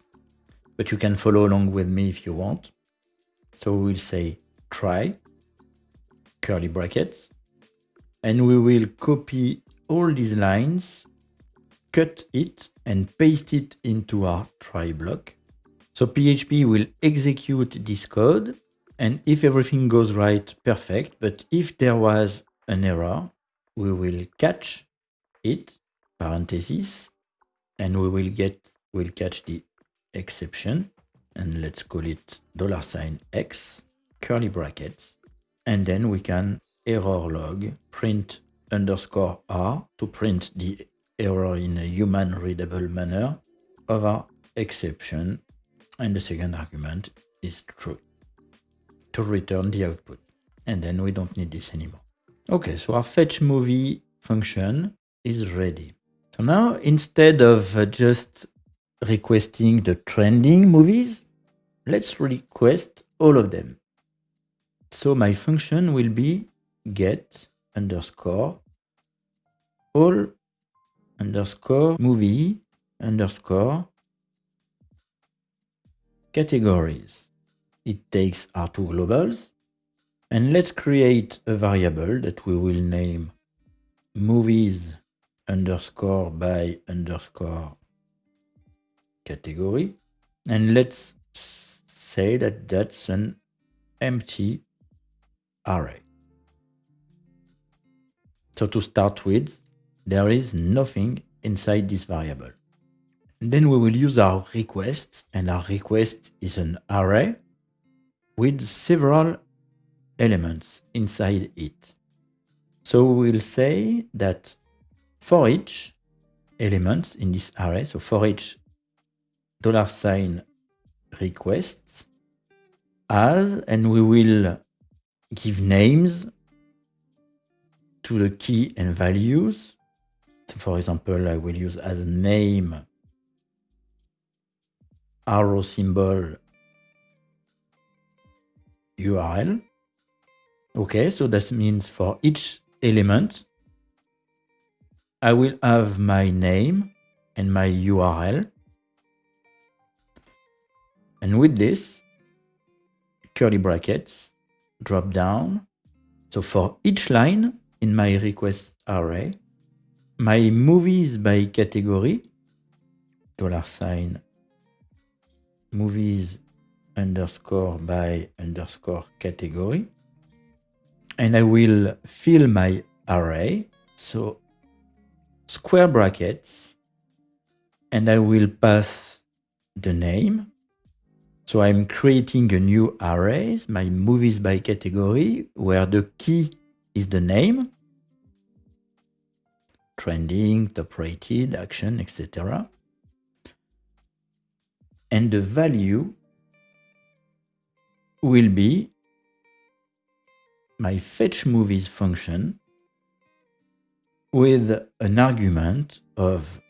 A: but you can follow along with me if you want. So we'll say try, curly brackets, and we will copy all these lines, cut it and paste it into our try block. So PHP will execute this code and if everything goes right, perfect. But if there was an error, we will catch it, parentheses, and we will get, we'll catch the exception. And let's call it dollar sign $x, curly brackets. And then we can error log print underscore r to print the error in a human readable manner of our exception. And the second argument is true to return the output. And then we don't need this anymore. Okay, so our fetch movie function is ready. So now instead of uh, just requesting the trending movies, let's request all of them. So my function will be get underscore all underscore movie underscore categories it takes our two globals. And let's create a variable that we will name movies underscore by underscore category. And let's say that that's an empty array. So to start with, there is nothing inside this variable. Then we will use our request, and our request is an array with several elements inside it. So we'll say that for each element in this array, so for each dollar sign request as, and we will give names to the key and values. So for example, I will use as a name arrow symbol URL. Okay, so this means for each element, I will have my name and my URL. And with this, curly brackets, drop down. So for each line in my request array, my movies by category, dollar sign, movies underscore by underscore category. And I will fill my array. So square brackets. And I will pass the name. So I'm creating a new array, my movies by category, where the key is the name, trending, top rated, action, etc. And the value will be my fetch movies function with an argument of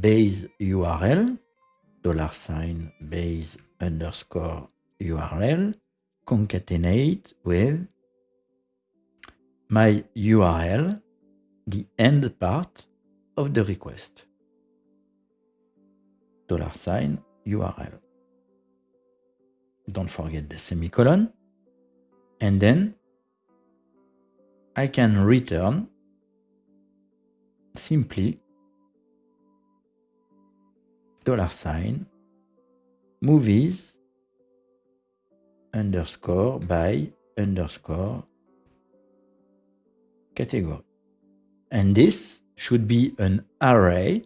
A: base URL, dollar sign base underscore URL, concatenate with my URL, the end part of the request. Dollar sign URL. Don't forget the semicolon. And then I can return simply dollar sign movies underscore by underscore category. And this should be an array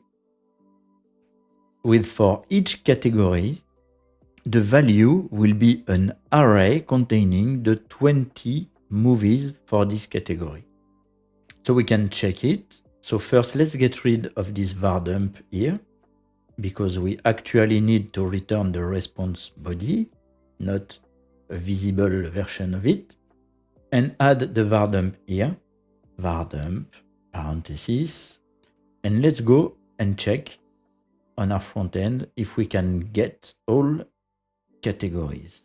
A: with for each category the value will be an array containing the 20 movies for this category. So we can check it. So first, let's get rid of this var dump here because we actually need to return the response body, not a visible version of it, and add the var dump here, var dump, parenthesis, and let's go and check on our front end if we can get all categories.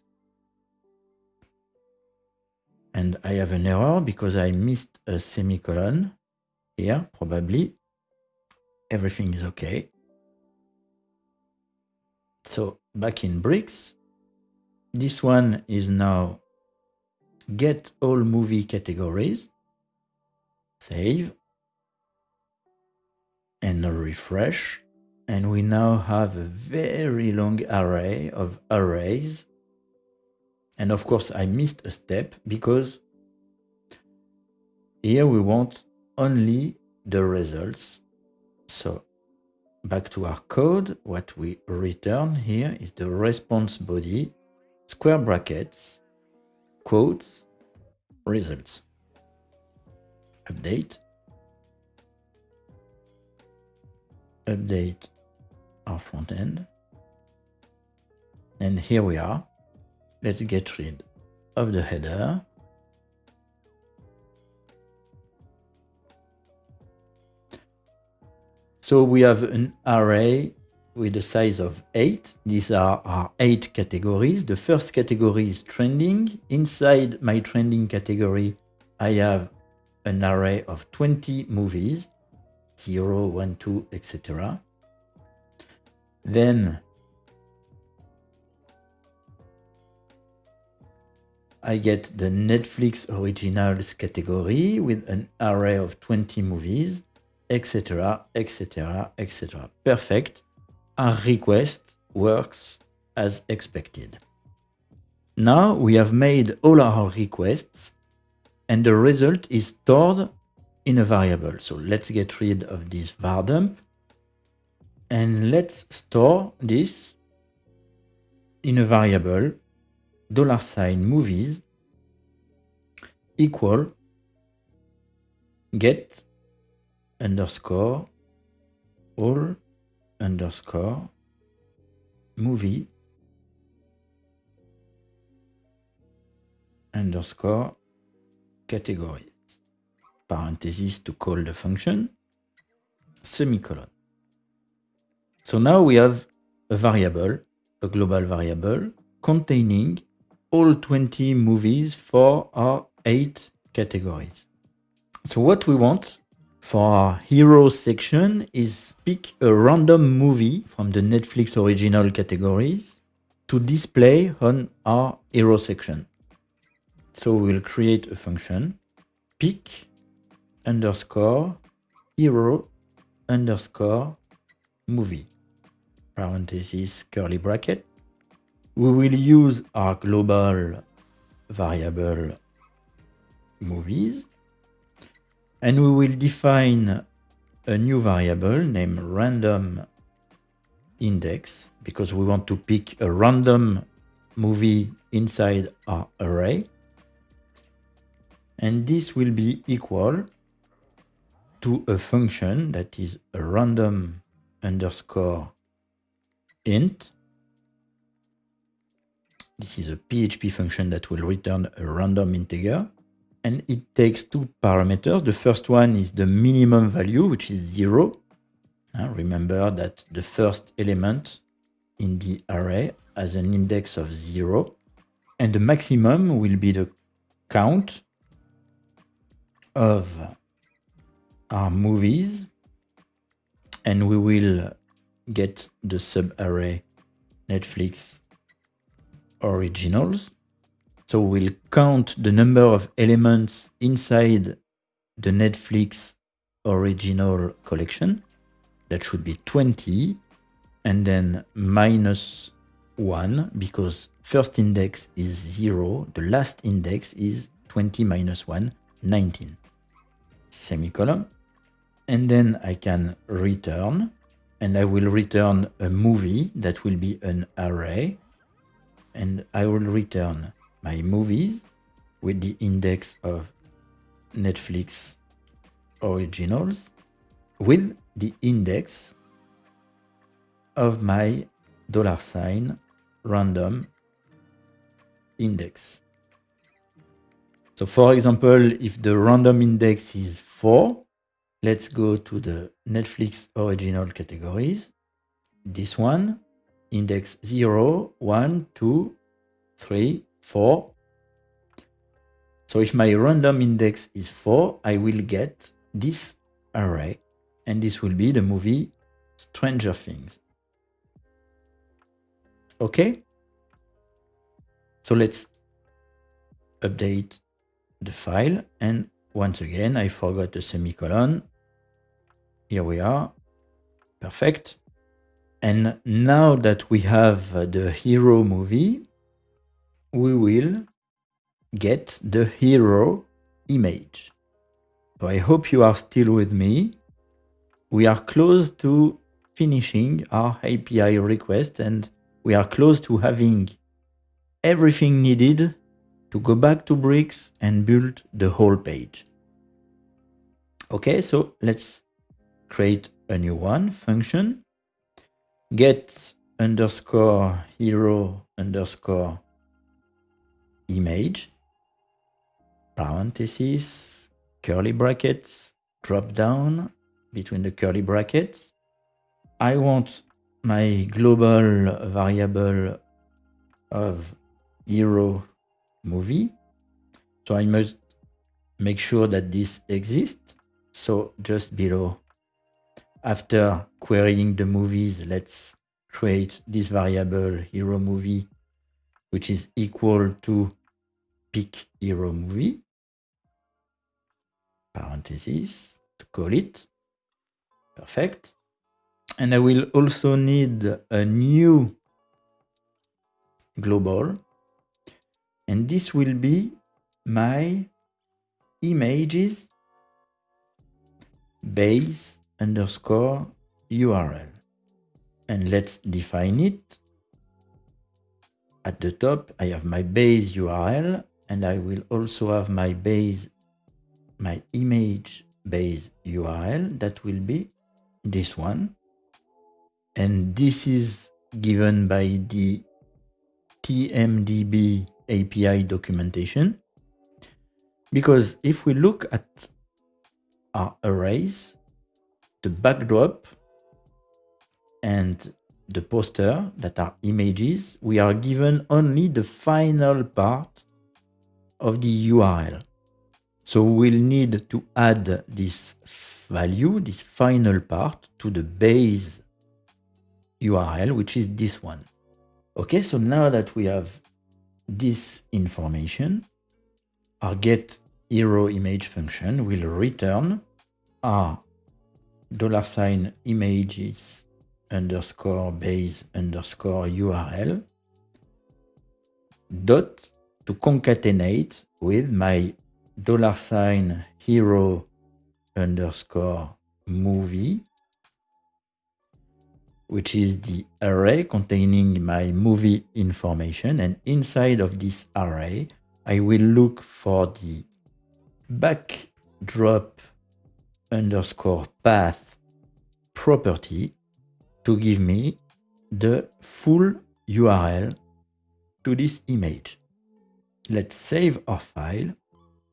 A: And I have an error because I missed a semicolon here, probably. Everything is okay. So back in bricks, this one is now get all movie categories, save, and refresh and we now have a very long array of arrays. And of course, I missed a step because here we want only the results. So back to our code, what we return here is the response body, square brackets, quotes, results. Update. Update our front end. And here we are. Let's get rid of the header. So we have an array with a size of 8. These are our 8 categories. The first category is trending. Inside my trending category, I have an array of 20 movies, 0, 1, 2, etc. Then I get the Netflix Originals category with an array of 20 movies, etc., etc., etc. Perfect. Our request works as expected. Now we have made all our requests and the result is stored in a variable. So let's get rid of this var dump and let's store this in a variable dollar sign movies equal get underscore all underscore movie underscore categories parenthesis to call the function semicolon so now we have a variable, a global variable, containing all 20 movies for our 8 categories. So what we want for our hero section is pick a random movie from the Netflix original categories to display on our hero section. So we'll create a function pick underscore hero underscore movie parenthesis, curly bracket. We will use our global variable movies and we will define a new variable named random index because we want to pick a random movie inside our array and this will be equal to a function that is a random underscore int. This is a PHP function that will return a random integer. And it takes two parameters. The first one is the minimum value, which is zero. Uh, remember that the first element in the array has an index of 0, and the maximum will be the count of our movies, and we will get the subarray Netflix originals. So we'll count the number of elements inside the Netflix original collection. That should be 20 and then minus 1 because first index is 0, the last index is 20 minus 1, 19. Semicolon. And then I can return and I will return a movie that will be an array and I will return my movies with the index of Netflix originals with the index of my dollar sign random index. So for example, if the random index is 4, let's go to the Netflix original categories. This one, index 0, 1, 2, 3, 4. So if my random index is 4, I will get this array, and this will be the movie Stranger Things. Okay? So let's update the file. And once again, I forgot a semicolon. Here we are. Perfect. And now that we have the hero movie, we will get the hero image. So I hope you are still with me. We are close to finishing our API request and we are close to having everything needed to go back to Bricks and build the whole page. Okay, so let's create a new one function get underscore hero underscore image parentheses curly brackets drop down between the curly brackets I want my global variable of hero movie. So I must make sure that this exists. So just below, after querying the movies, let's create this variable hero movie, which is equal to pick hero movie, parentheses to call it. Perfect. And I will also need a new global and this will be my images base underscore URL. And let's define it. At the top, I have my base URL and I will also have my base, my image base URL that will be this one. And this is given by the TMDB API documentation. Because if we look at our arrays, the backdrop and the poster that are images, we are given only the final part of the URL. So we'll need to add this value, this final part to the base URL, which is this one. Okay, so now that we have this information, our get hero image function will return our dollar sign images underscore base underscore URL dot to concatenate with my dollar sign hero underscore movie which is the array containing my movie information. And inside of this array, I will look for the backdrop underscore path property to give me the full URL to this image. Let's save our file.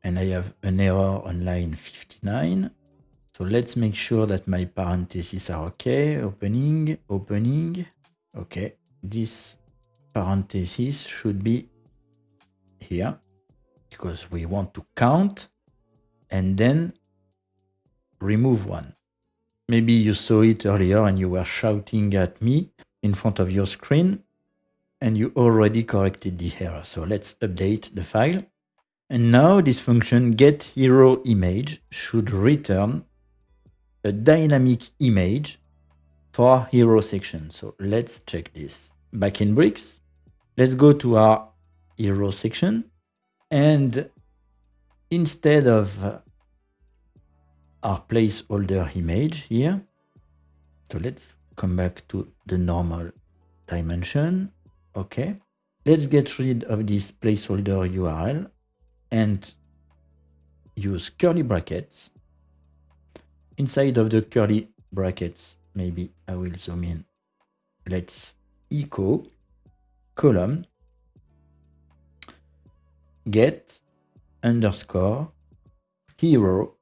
A: And I have an error on line 59. So let's make sure that my parentheses are okay. Opening, opening. Okay, this parenthesis should be here because we want to count and then remove one. Maybe you saw it earlier and you were shouting at me in front of your screen and you already corrected the error. So let's update the file. And now this function get hero image should return a dynamic image for hero section. So let's check this. Back in Bricks, let's go to our hero section and instead of our placeholder image here, so let's come back to the normal dimension. Okay, let's get rid of this placeholder URL and use curly brackets. Inside of the curly brackets, maybe I will zoom in. Let's echo column get underscore hero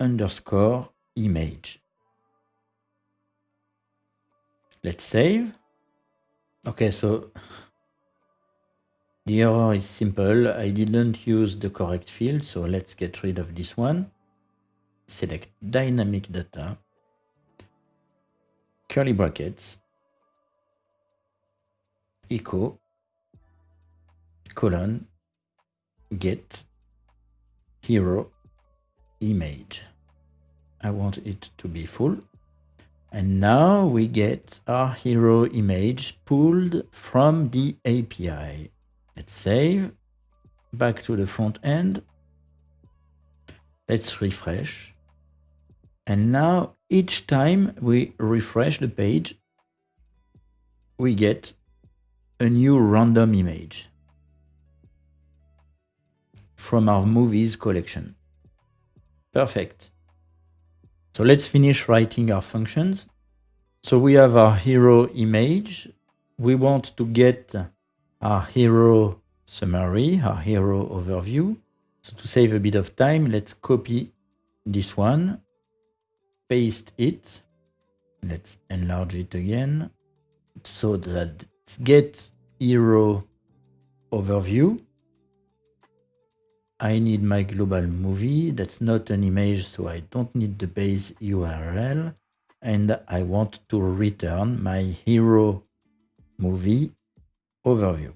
A: underscore image. Let's save. Okay, so the error is simple. I didn't use the correct field, so let's get rid of this one. Select dynamic data, curly brackets, echo, colon, get hero image. I want it to be full. And now we get our hero image pulled from the API. Let's save. Back to the front end. Let's refresh. And now each time we refresh the page, we get a new random image from our movies collection. Perfect. So let's finish writing our functions. So we have our hero image. We want to get our hero summary, our hero overview. So to save a bit of time, let's copy this one, paste it. Let's enlarge it again so that get hero overview. I need my global movie. That's not an image, so I don't need the base URL. And I want to return my hero movie overview.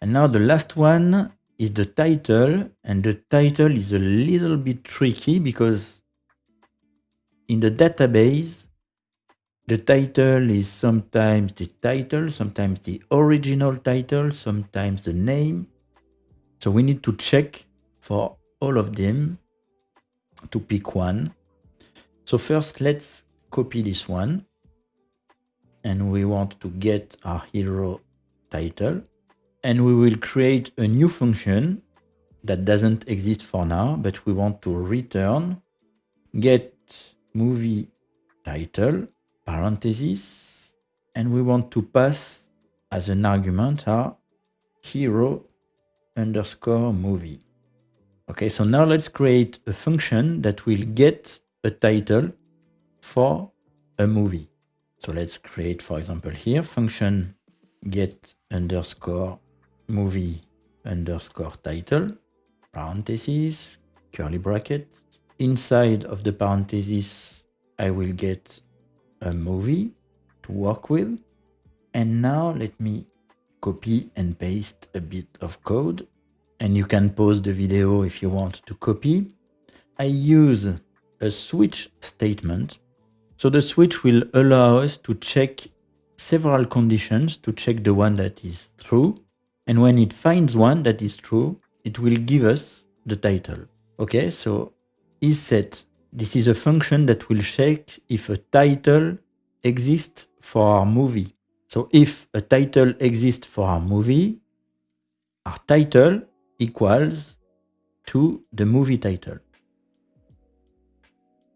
A: And now the last one is the title. And the title is a little bit tricky because in the database, the title is sometimes the title, sometimes the original title, sometimes the name, so we need to check for all of them to pick one. So first, let's copy this one. And we want to get our hero title. And we will create a new function that doesn't exist for now, but we want to return get movie title, parentheses, and we want to pass as an argument our hero underscore movie. Okay, so now let's create a function that will get a title for a movie. So let's create, for example, here function get underscore movie underscore title, parentheses, curly bracket. Inside of the parentheses, I will get a movie to work with. And now let me copy and paste a bit of code. And you can pause the video if you want to copy. I use a switch statement. So the switch will allow us to check several conditions to check the one that is true. And when it finds one that is true, it will give us the title. Okay, so is set. This is a function that will check if a title exists for our movie. So if a title exists for our movie, our title equals to the movie title.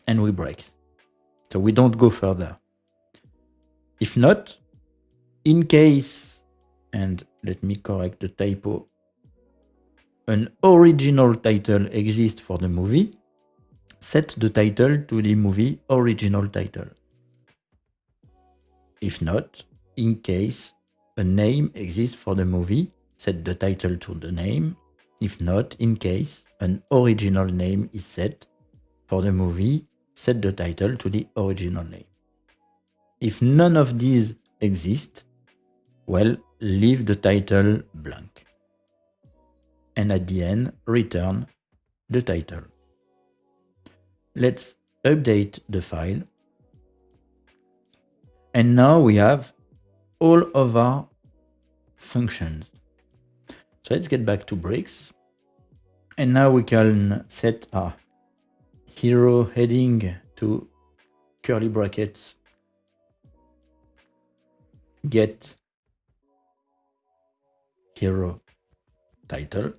A: And we break. So we don't go further. If not, in case, and let me correct the typo, an original title exists for the movie, set the title to the movie original title. If not, in case a name exists for the movie, set the title to the name. If not, in case an original name is set for the movie, set the title to the original name. If none of these exist, well, leave the title blank. And at the end, return the title. Let's update the file. And now we have all of our functions. So let's get back to Bricks. And now we can set our hero heading to curly brackets get hero title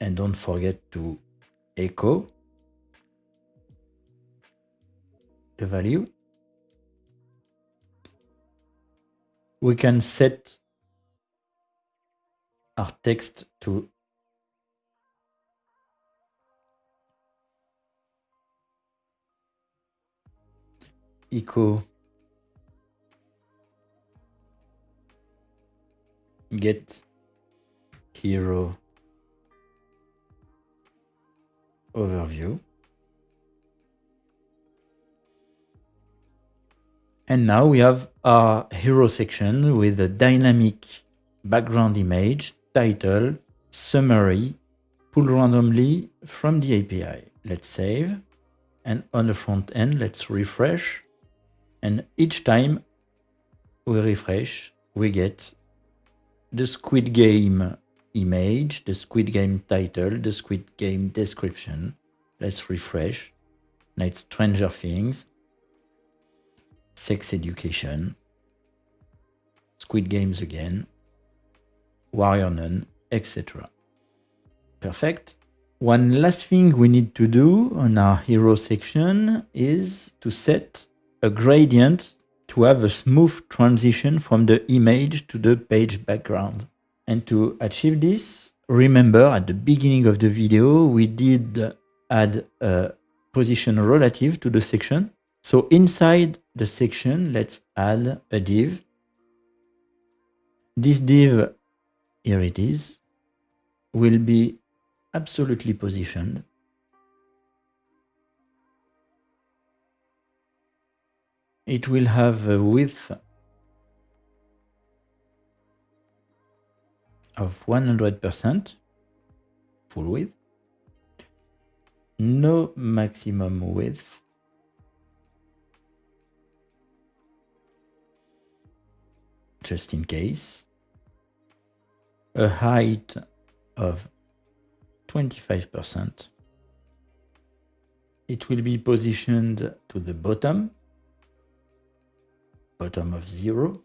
A: and don't forget to echo the value. We can set our text to echo get hero overview and now we have our hero section with a dynamic background image title summary pulled randomly from the API let's save and on the front end let's refresh and each time we refresh, we get the Squid Game image, the Squid Game title, the Squid Game description. Let's refresh. Now it's Stranger Things, Sex Education, Squid Games again, Warrior Nun, etc. Perfect. One last thing we need to do on our hero section is to set a gradient to have a smooth transition from the image to the page background. And to achieve this, remember at the beginning of the video, we did add a position relative to the section. So inside the section, let's add a div. This div, here it is, will be absolutely positioned. It will have a width of 100% full width, no maximum width, just in case, a height of 25%. It will be positioned to the bottom bottom of 0.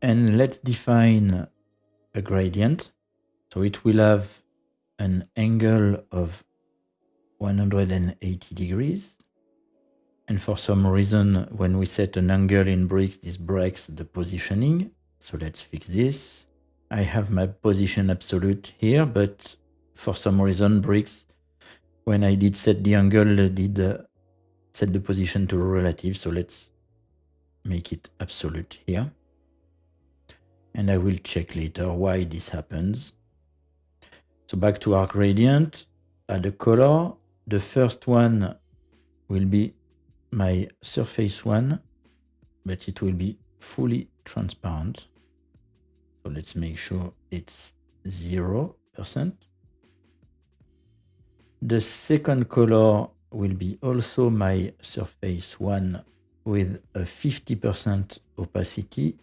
A: And let's define a gradient. So it will have an angle of 180 degrees. And for some reason, when we set an angle in bricks, this breaks the positioning. So let's fix this. I have my position absolute here, but for some reason, bricks, when I did set the angle, did uh, set the position to relative. So let's make it absolute here. And I will check later why this happens. So back to our gradient, add a color. The first one will be my surface one, but it will be fully transparent. So let's make sure it's 0%. The second color will be also my surface one with a 50% opacity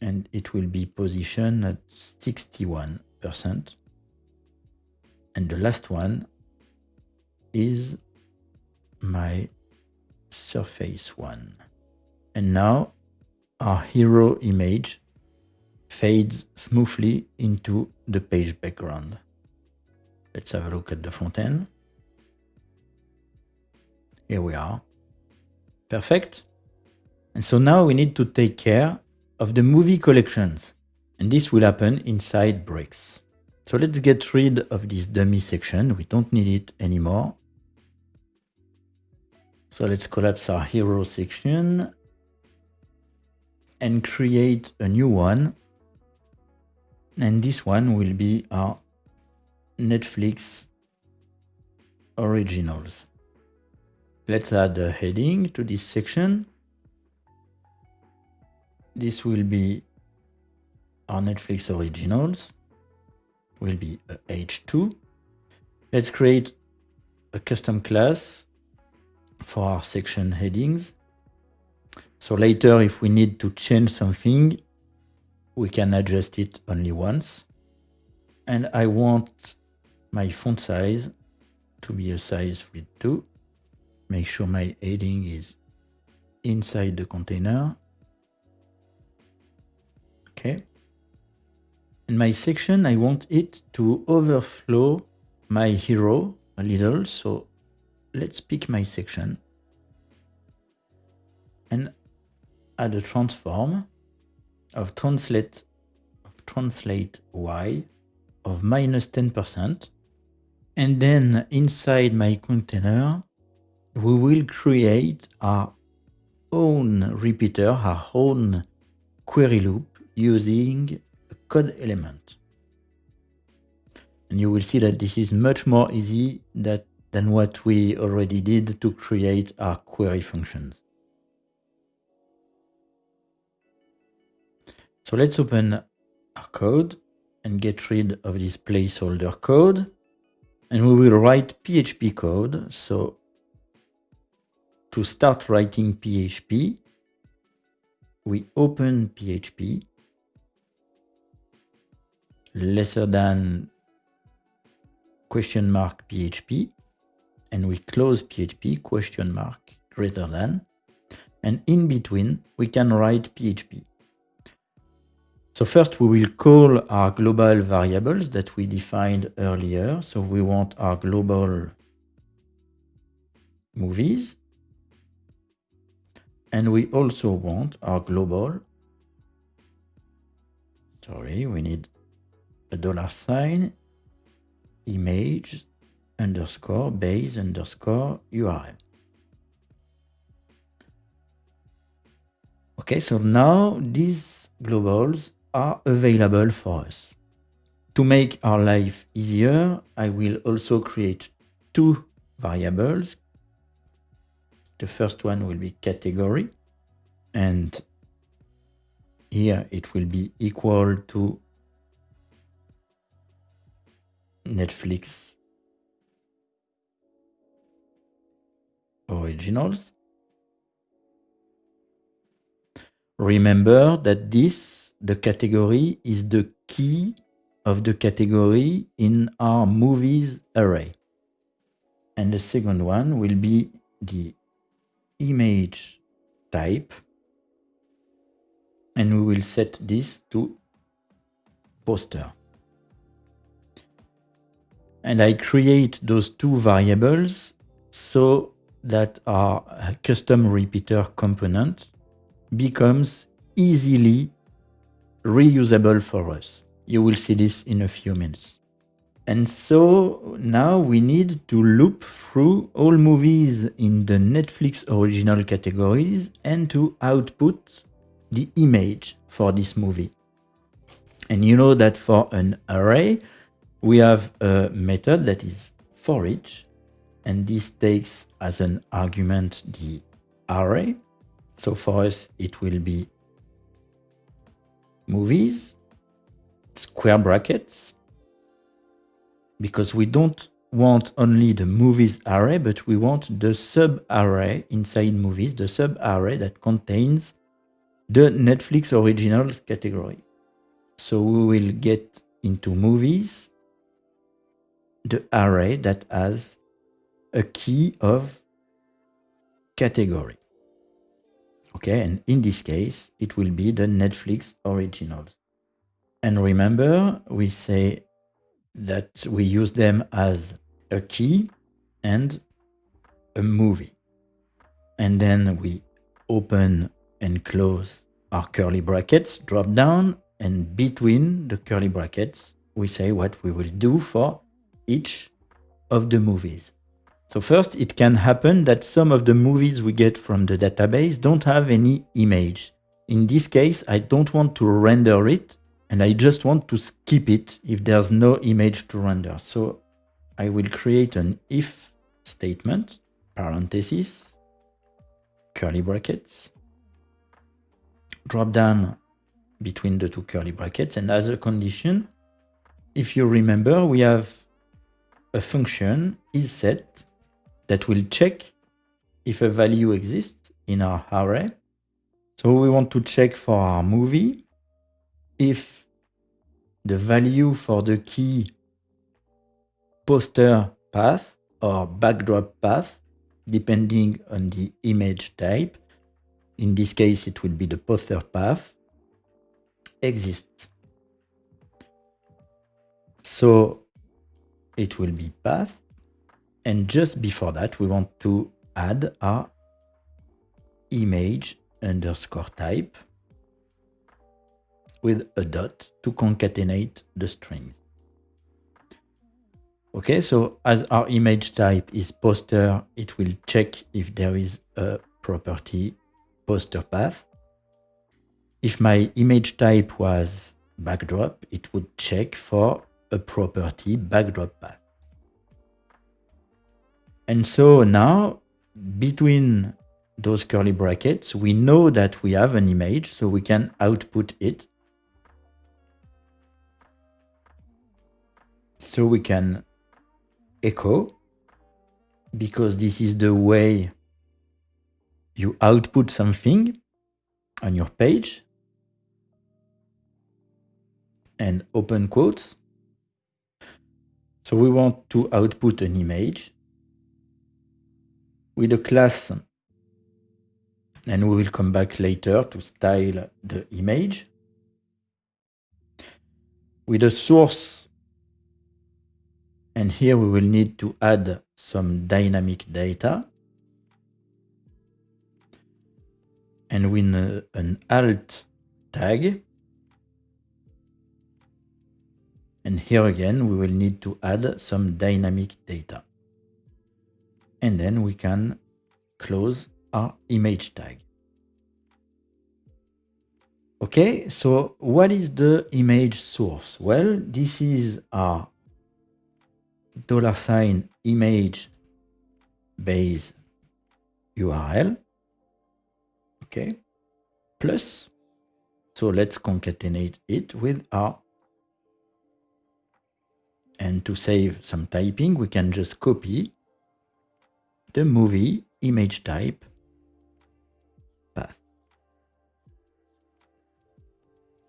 A: and it will be positioned at 61%. And the last one is my surface one. And now our hero image fades smoothly into the page background. Let's have a look at the front end. Here we are. Perfect. And so now we need to take care of the movie collections. And this will happen inside bricks. So let's get rid of this dummy section. We don't need it anymore. So let's collapse our hero section and create a new one. And this one will be our Netflix originals. Let's add a heading to this section. This will be our Netflix originals, will be a H2. Let's create a custom class for our section headings. So later, if we need to change something, we can adjust it only once. And I want my font size to be a size with 2. Make sure my heading is inside the container. Okay. In my section, I want it to overflow my hero a little. So let's pick my section and add a transform of translate of translate y of minus 10%. And then inside my container, we will create our own repeater, our own query loop using a code element. And you will see that this is much more easy that, than what we already did to create our query functions. So let's open our code and get rid of this placeholder code. And we will write PHP code. So to start writing PHP, we open PHP lesser than question mark PHP and we close PHP question mark greater than and in between we can write PHP. So first we will call our global variables that we defined earlier. So we want our global movies. And we also want our global, sorry, we need a dollar sign, image, underscore, base, underscore, URL. Okay, so now these globals are available for us. To make our life easier, I will also create two variables. The first one will be category, and here it will be equal to Netflix originals. Remember that this the category is the key of the category in our movies array. And the second one will be the image type. And we will set this to poster. And I create those two variables so that our custom repeater component becomes easily reusable for us. You will see this in a few minutes. And so now we need to loop through all movies in the Netflix original categories and to output the image for this movie. And you know that for an array, we have a method that is for each, and this takes as an argument the array. So for us, it will be movies, square brackets, because we don't want only the movies array, but we want the sub array inside movies, the sub array that contains the Netflix originals category. So we will get into movies the array that has a key of category. Okay, and in this case, it will be the Netflix originals. And remember, we say that we use them as a key and a movie. And then we open and close our curly brackets, drop down, and between the curly brackets, we say what we will do for each of the movies. So first, it can happen that some of the movies we get from the database don't have any image. In this case, I don't want to render it, and I just want to skip it if there's no image to render. So I will create an if statement, parenthesis, curly brackets, drop down between the two curly brackets, and as a condition, if you remember, we have a function is set that will check if a value exists in our array. So we want to check for our movie if the value for the key poster path or backdrop path, depending on the image type, in this case it will be the poster path, exists. So it will be path and just before that, we want to add our image underscore type with a dot to concatenate the strings. Okay, so as our image type is poster, it will check if there is a property poster path. If my image type was backdrop, it would check for a property backdrop path. And so now between those curly brackets, we know that we have an image, so we can output it. So we can echo, because this is the way you output something on your page, and open quotes. So we want to output an image with a class. And we will come back later to style the image. With a source. And here we will need to add some dynamic data. And with a, an alt tag. And here again we will need to add some dynamic data and then we can close our image tag. Okay, so what is the image source? Well, this is our dollar sign image base URL. Okay, plus, so let's concatenate it with our, and to save some typing, we can just copy the movie image type path.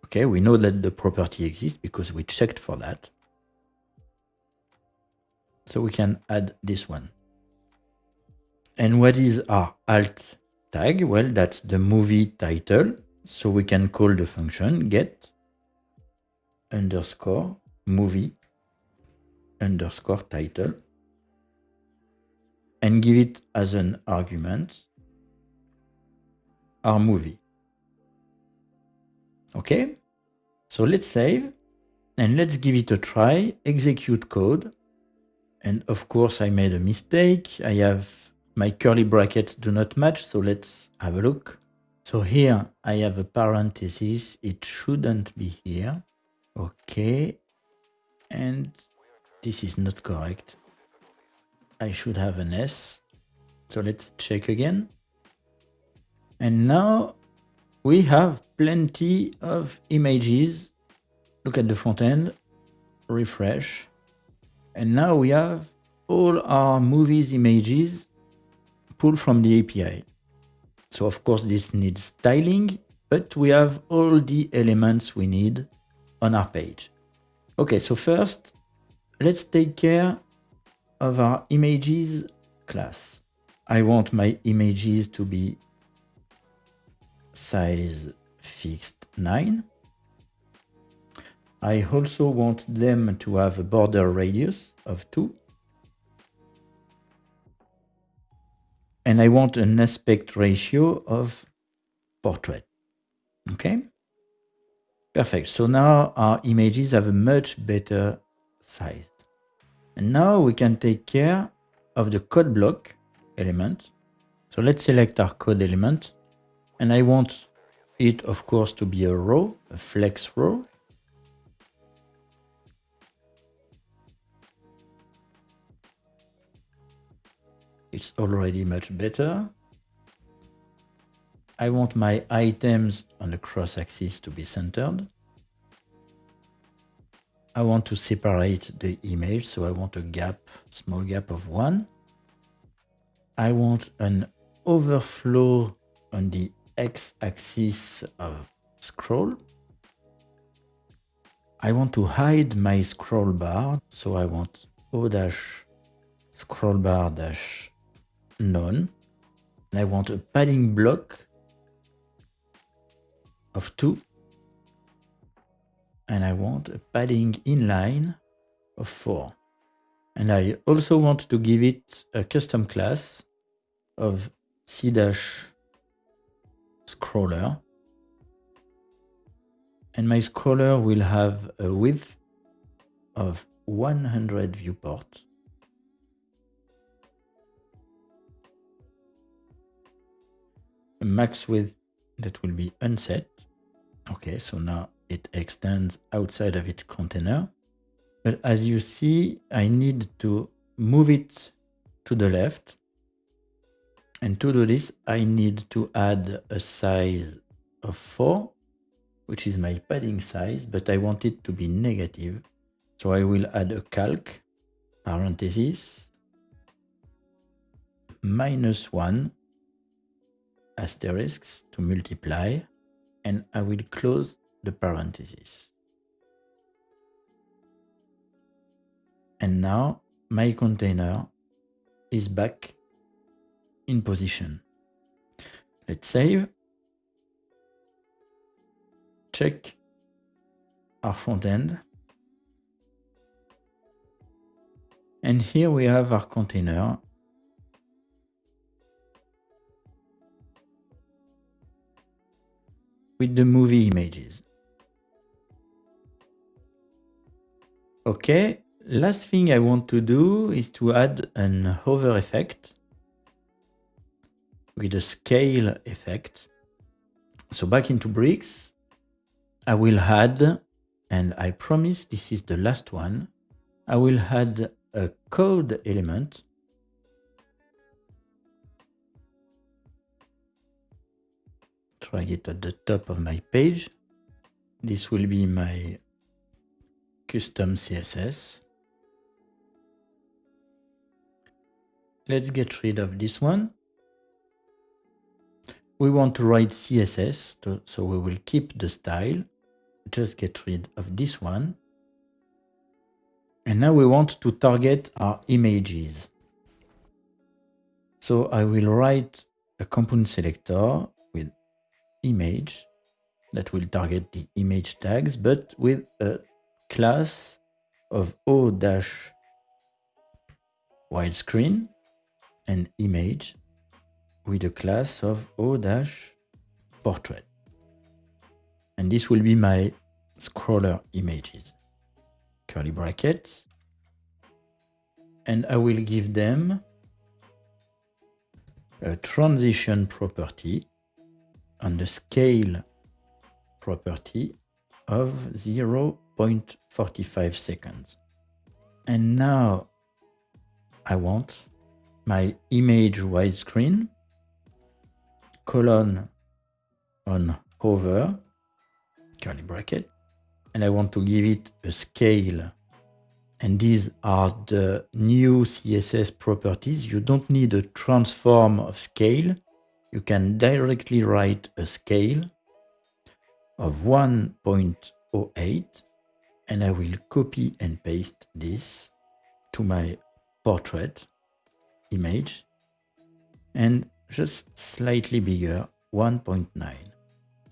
A: Okay, we know that the property exists because we checked for that. So we can add this one. And what is our alt tag? Well, that's the movie title. So we can call the function get underscore movie underscore title and give it as an argument our movie. Okay, so let's save and let's give it a try, execute code. And of course I made a mistake. I have my curly brackets do not match, so let's have a look. So here I have a parenthesis, it shouldn't be here. Okay, and this is not correct. I should have an S. So let's check again. And now we have plenty of images. Look at the front end, refresh. And now we have all our movies images pulled from the API. So of course this needs styling, but we have all the elements we need on our page. Okay, so first, let's take care of our images class. I want my images to be size fixed 9. I also want them to have a border radius of 2. And I want an aspect ratio of portrait. Okay? Perfect. So now our images have a much better size. And now we can take care of the code block element. So let's select our code element. And I want it, of course, to be a row, a flex row. It's already much better. I want my items on the cross axis to be centered. I want to separate the image, so I want a gap, small gap of one. I want an overflow on the x-axis of scroll. I want to hide my scroll bar, so I want O dash scroll bar dash none. And I want a padding block of 2 and I want a padding inline of 4. And I also want to give it a custom class of c-dash scroller. And my scroller will have a width of 100 viewport. A max width that will be unset. Okay, so now it extends outside of its container. But as you see, I need to move it to the left. And to do this, I need to add a size of 4, which is my padding size, but I want it to be negative. So I will add a calc, parenthesis, minus 1 asterisks to multiply, and I will close the parentheses. And now my container is back in position. Let's save. Check our front end. And here we have our container with the movie images. Okay, last thing I want to do is to add an hover effect with a scale effect. So back into bricks, I will add, and I promise this is the last one, I will add a code element try it at the top of my page. This will be my custom CSS. Let's get rid of this one. We want to write CSS, so we will keep the style. Just get rid of this one. And now we want to target our images. So I will write a component selector with image that will target the image tags, but with a class of O dash widescreen and image with a class of O dash portrait. And this will be my scroller images. Curly brackets. And I will give them a transition property and the scale property of 0.45 seconds. And now I want my image widescreen colon on hover curly bracket and I want to give it a scale and these are the new CSS properties. You don't need a transform of scale. You can directly write a scale of 1.08 and I will copy and paste this to my portrait image and just slightly bigger 1.9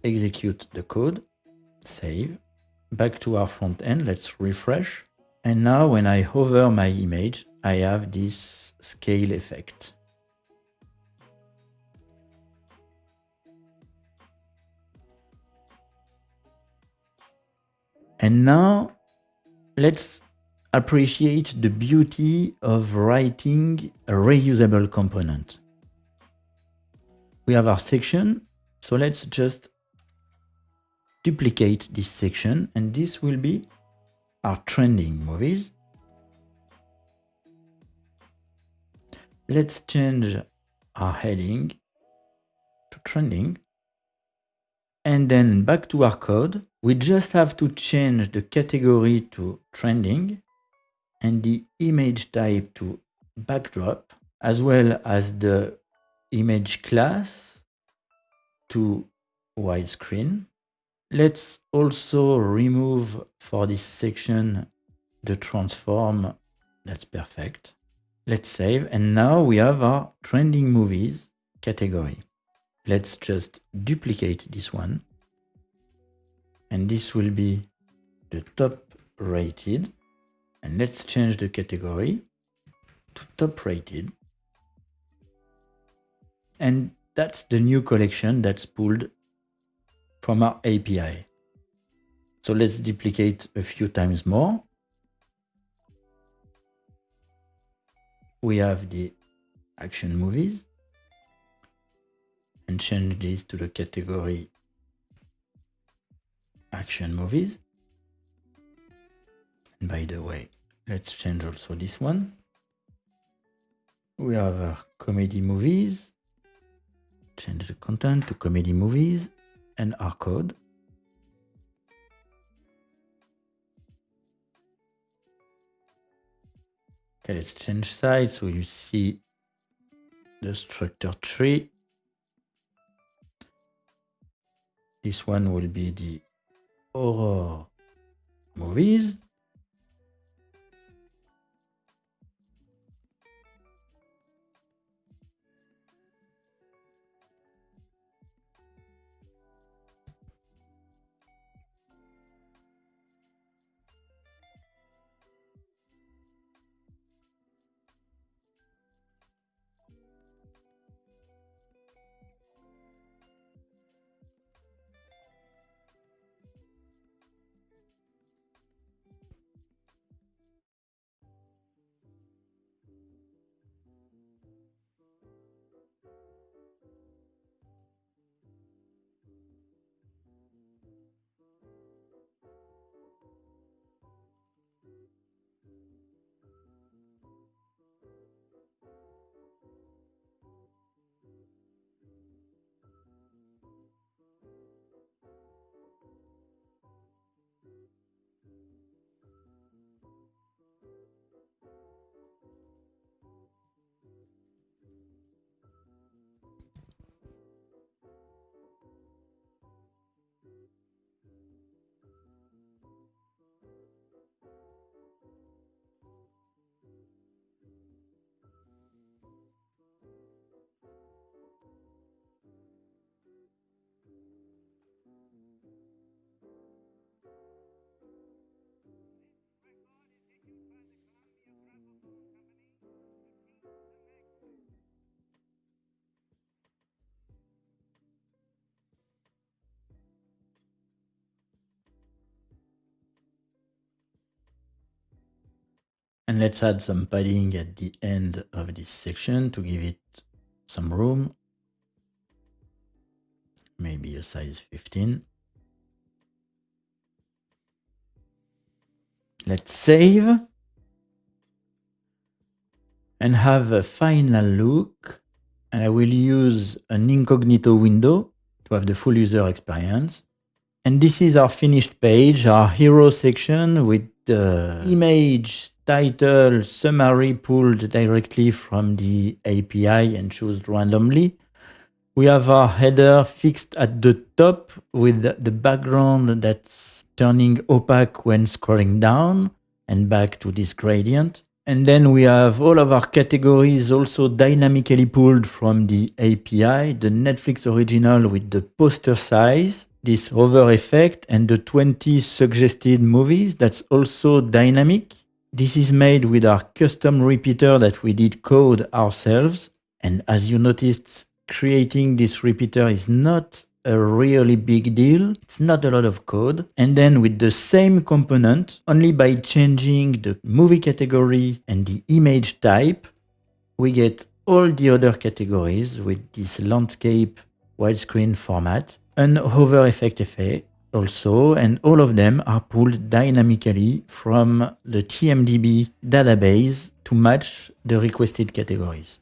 A: execute the code save back to our front end let's refresh. And now when I hover my image I have this scale effect And now let's appreciate the beauty of writing a reusable component. We have our section, so let's just duplicate this section and this will be our trending movies. Let's change our heading to trending. And then back to our code, we just have to change the category to trending and the image type to backdrop, as well as the image class to widescreen. Let's also remove for this section the transform. That's perfect. Let's save. And now we have our trending movies category. Let's just duplicate this one. And this will be the top rated. And let's change the category to top rated. And that's the new collection that's pulled from our API. So let's duplicate a few times more. We have the action movies and change this to the category action movies. And by the way, let's change also this one. We have our comedy movies. Change the content to comedy movies and our code. Okay, let's change side so you see the structure tree. This one will be the horror movies. And let's add some padding at the end of this section to give it some room. Maybe a size 15. Let's save and have a final look. And I will use an incognito window to have the full user experience. And this is our finished page, our hero section with the image title summary pulled directly from the API and chosen randomly. We have our header fixed at the top with the background that's turning opaque when scrolling down and back to this gradient. And then we have all of our categories also dynamically pulled from the API, the Netflix original with the poster size, this hover effect and the 20 suggested movies that's also dynamic. This is made with our custom repeater that we did code ourselves. And as you noticed, creating this repeater is not a really big deal. It's not a lot of code. And then with the same component, only by changing the movie category and the image type, we get all the other categories with this landscape widescreen format, an hover effect effect also, and all of them are pulled dynamically from the TMDB database to match the requested categories.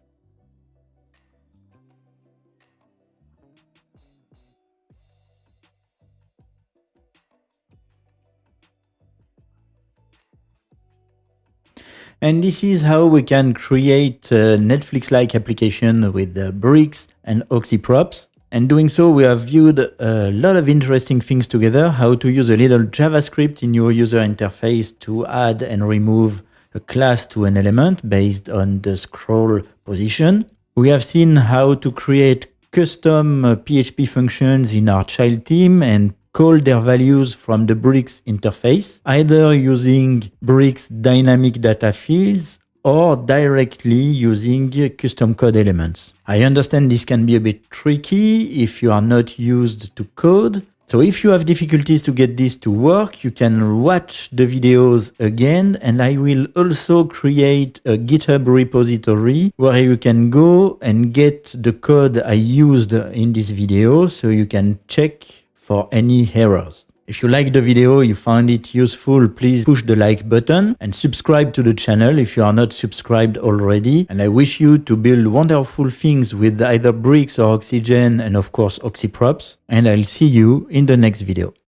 A: And this is how we can create a Netflix-like application with bricks and oxyprops. And doing so, we have viewed a lot of interesting things together, how to use a little JavaScript in your user interface to add and remove a class to an element based on the scroll position. We have seen how to create custom PHP uh, functions in our child theme and call their values from the Bricks interface, either using Bricks dynamic data fields or directly using custom code elements. I understand this can be a bit tricky if you are not used to code. So if you have difficulties to get this to work, you can watch the videos again and I will also create a GitHub repository where you can go and get the code I used in this video so you can check for any errors. If you like the video, you found it useful, please push the like button and subscribe to the channel if you are not subscribed already. And I wish you to build wonderful things with either bricks or oxygen and of course oxyprops. And I'll see you in the next video.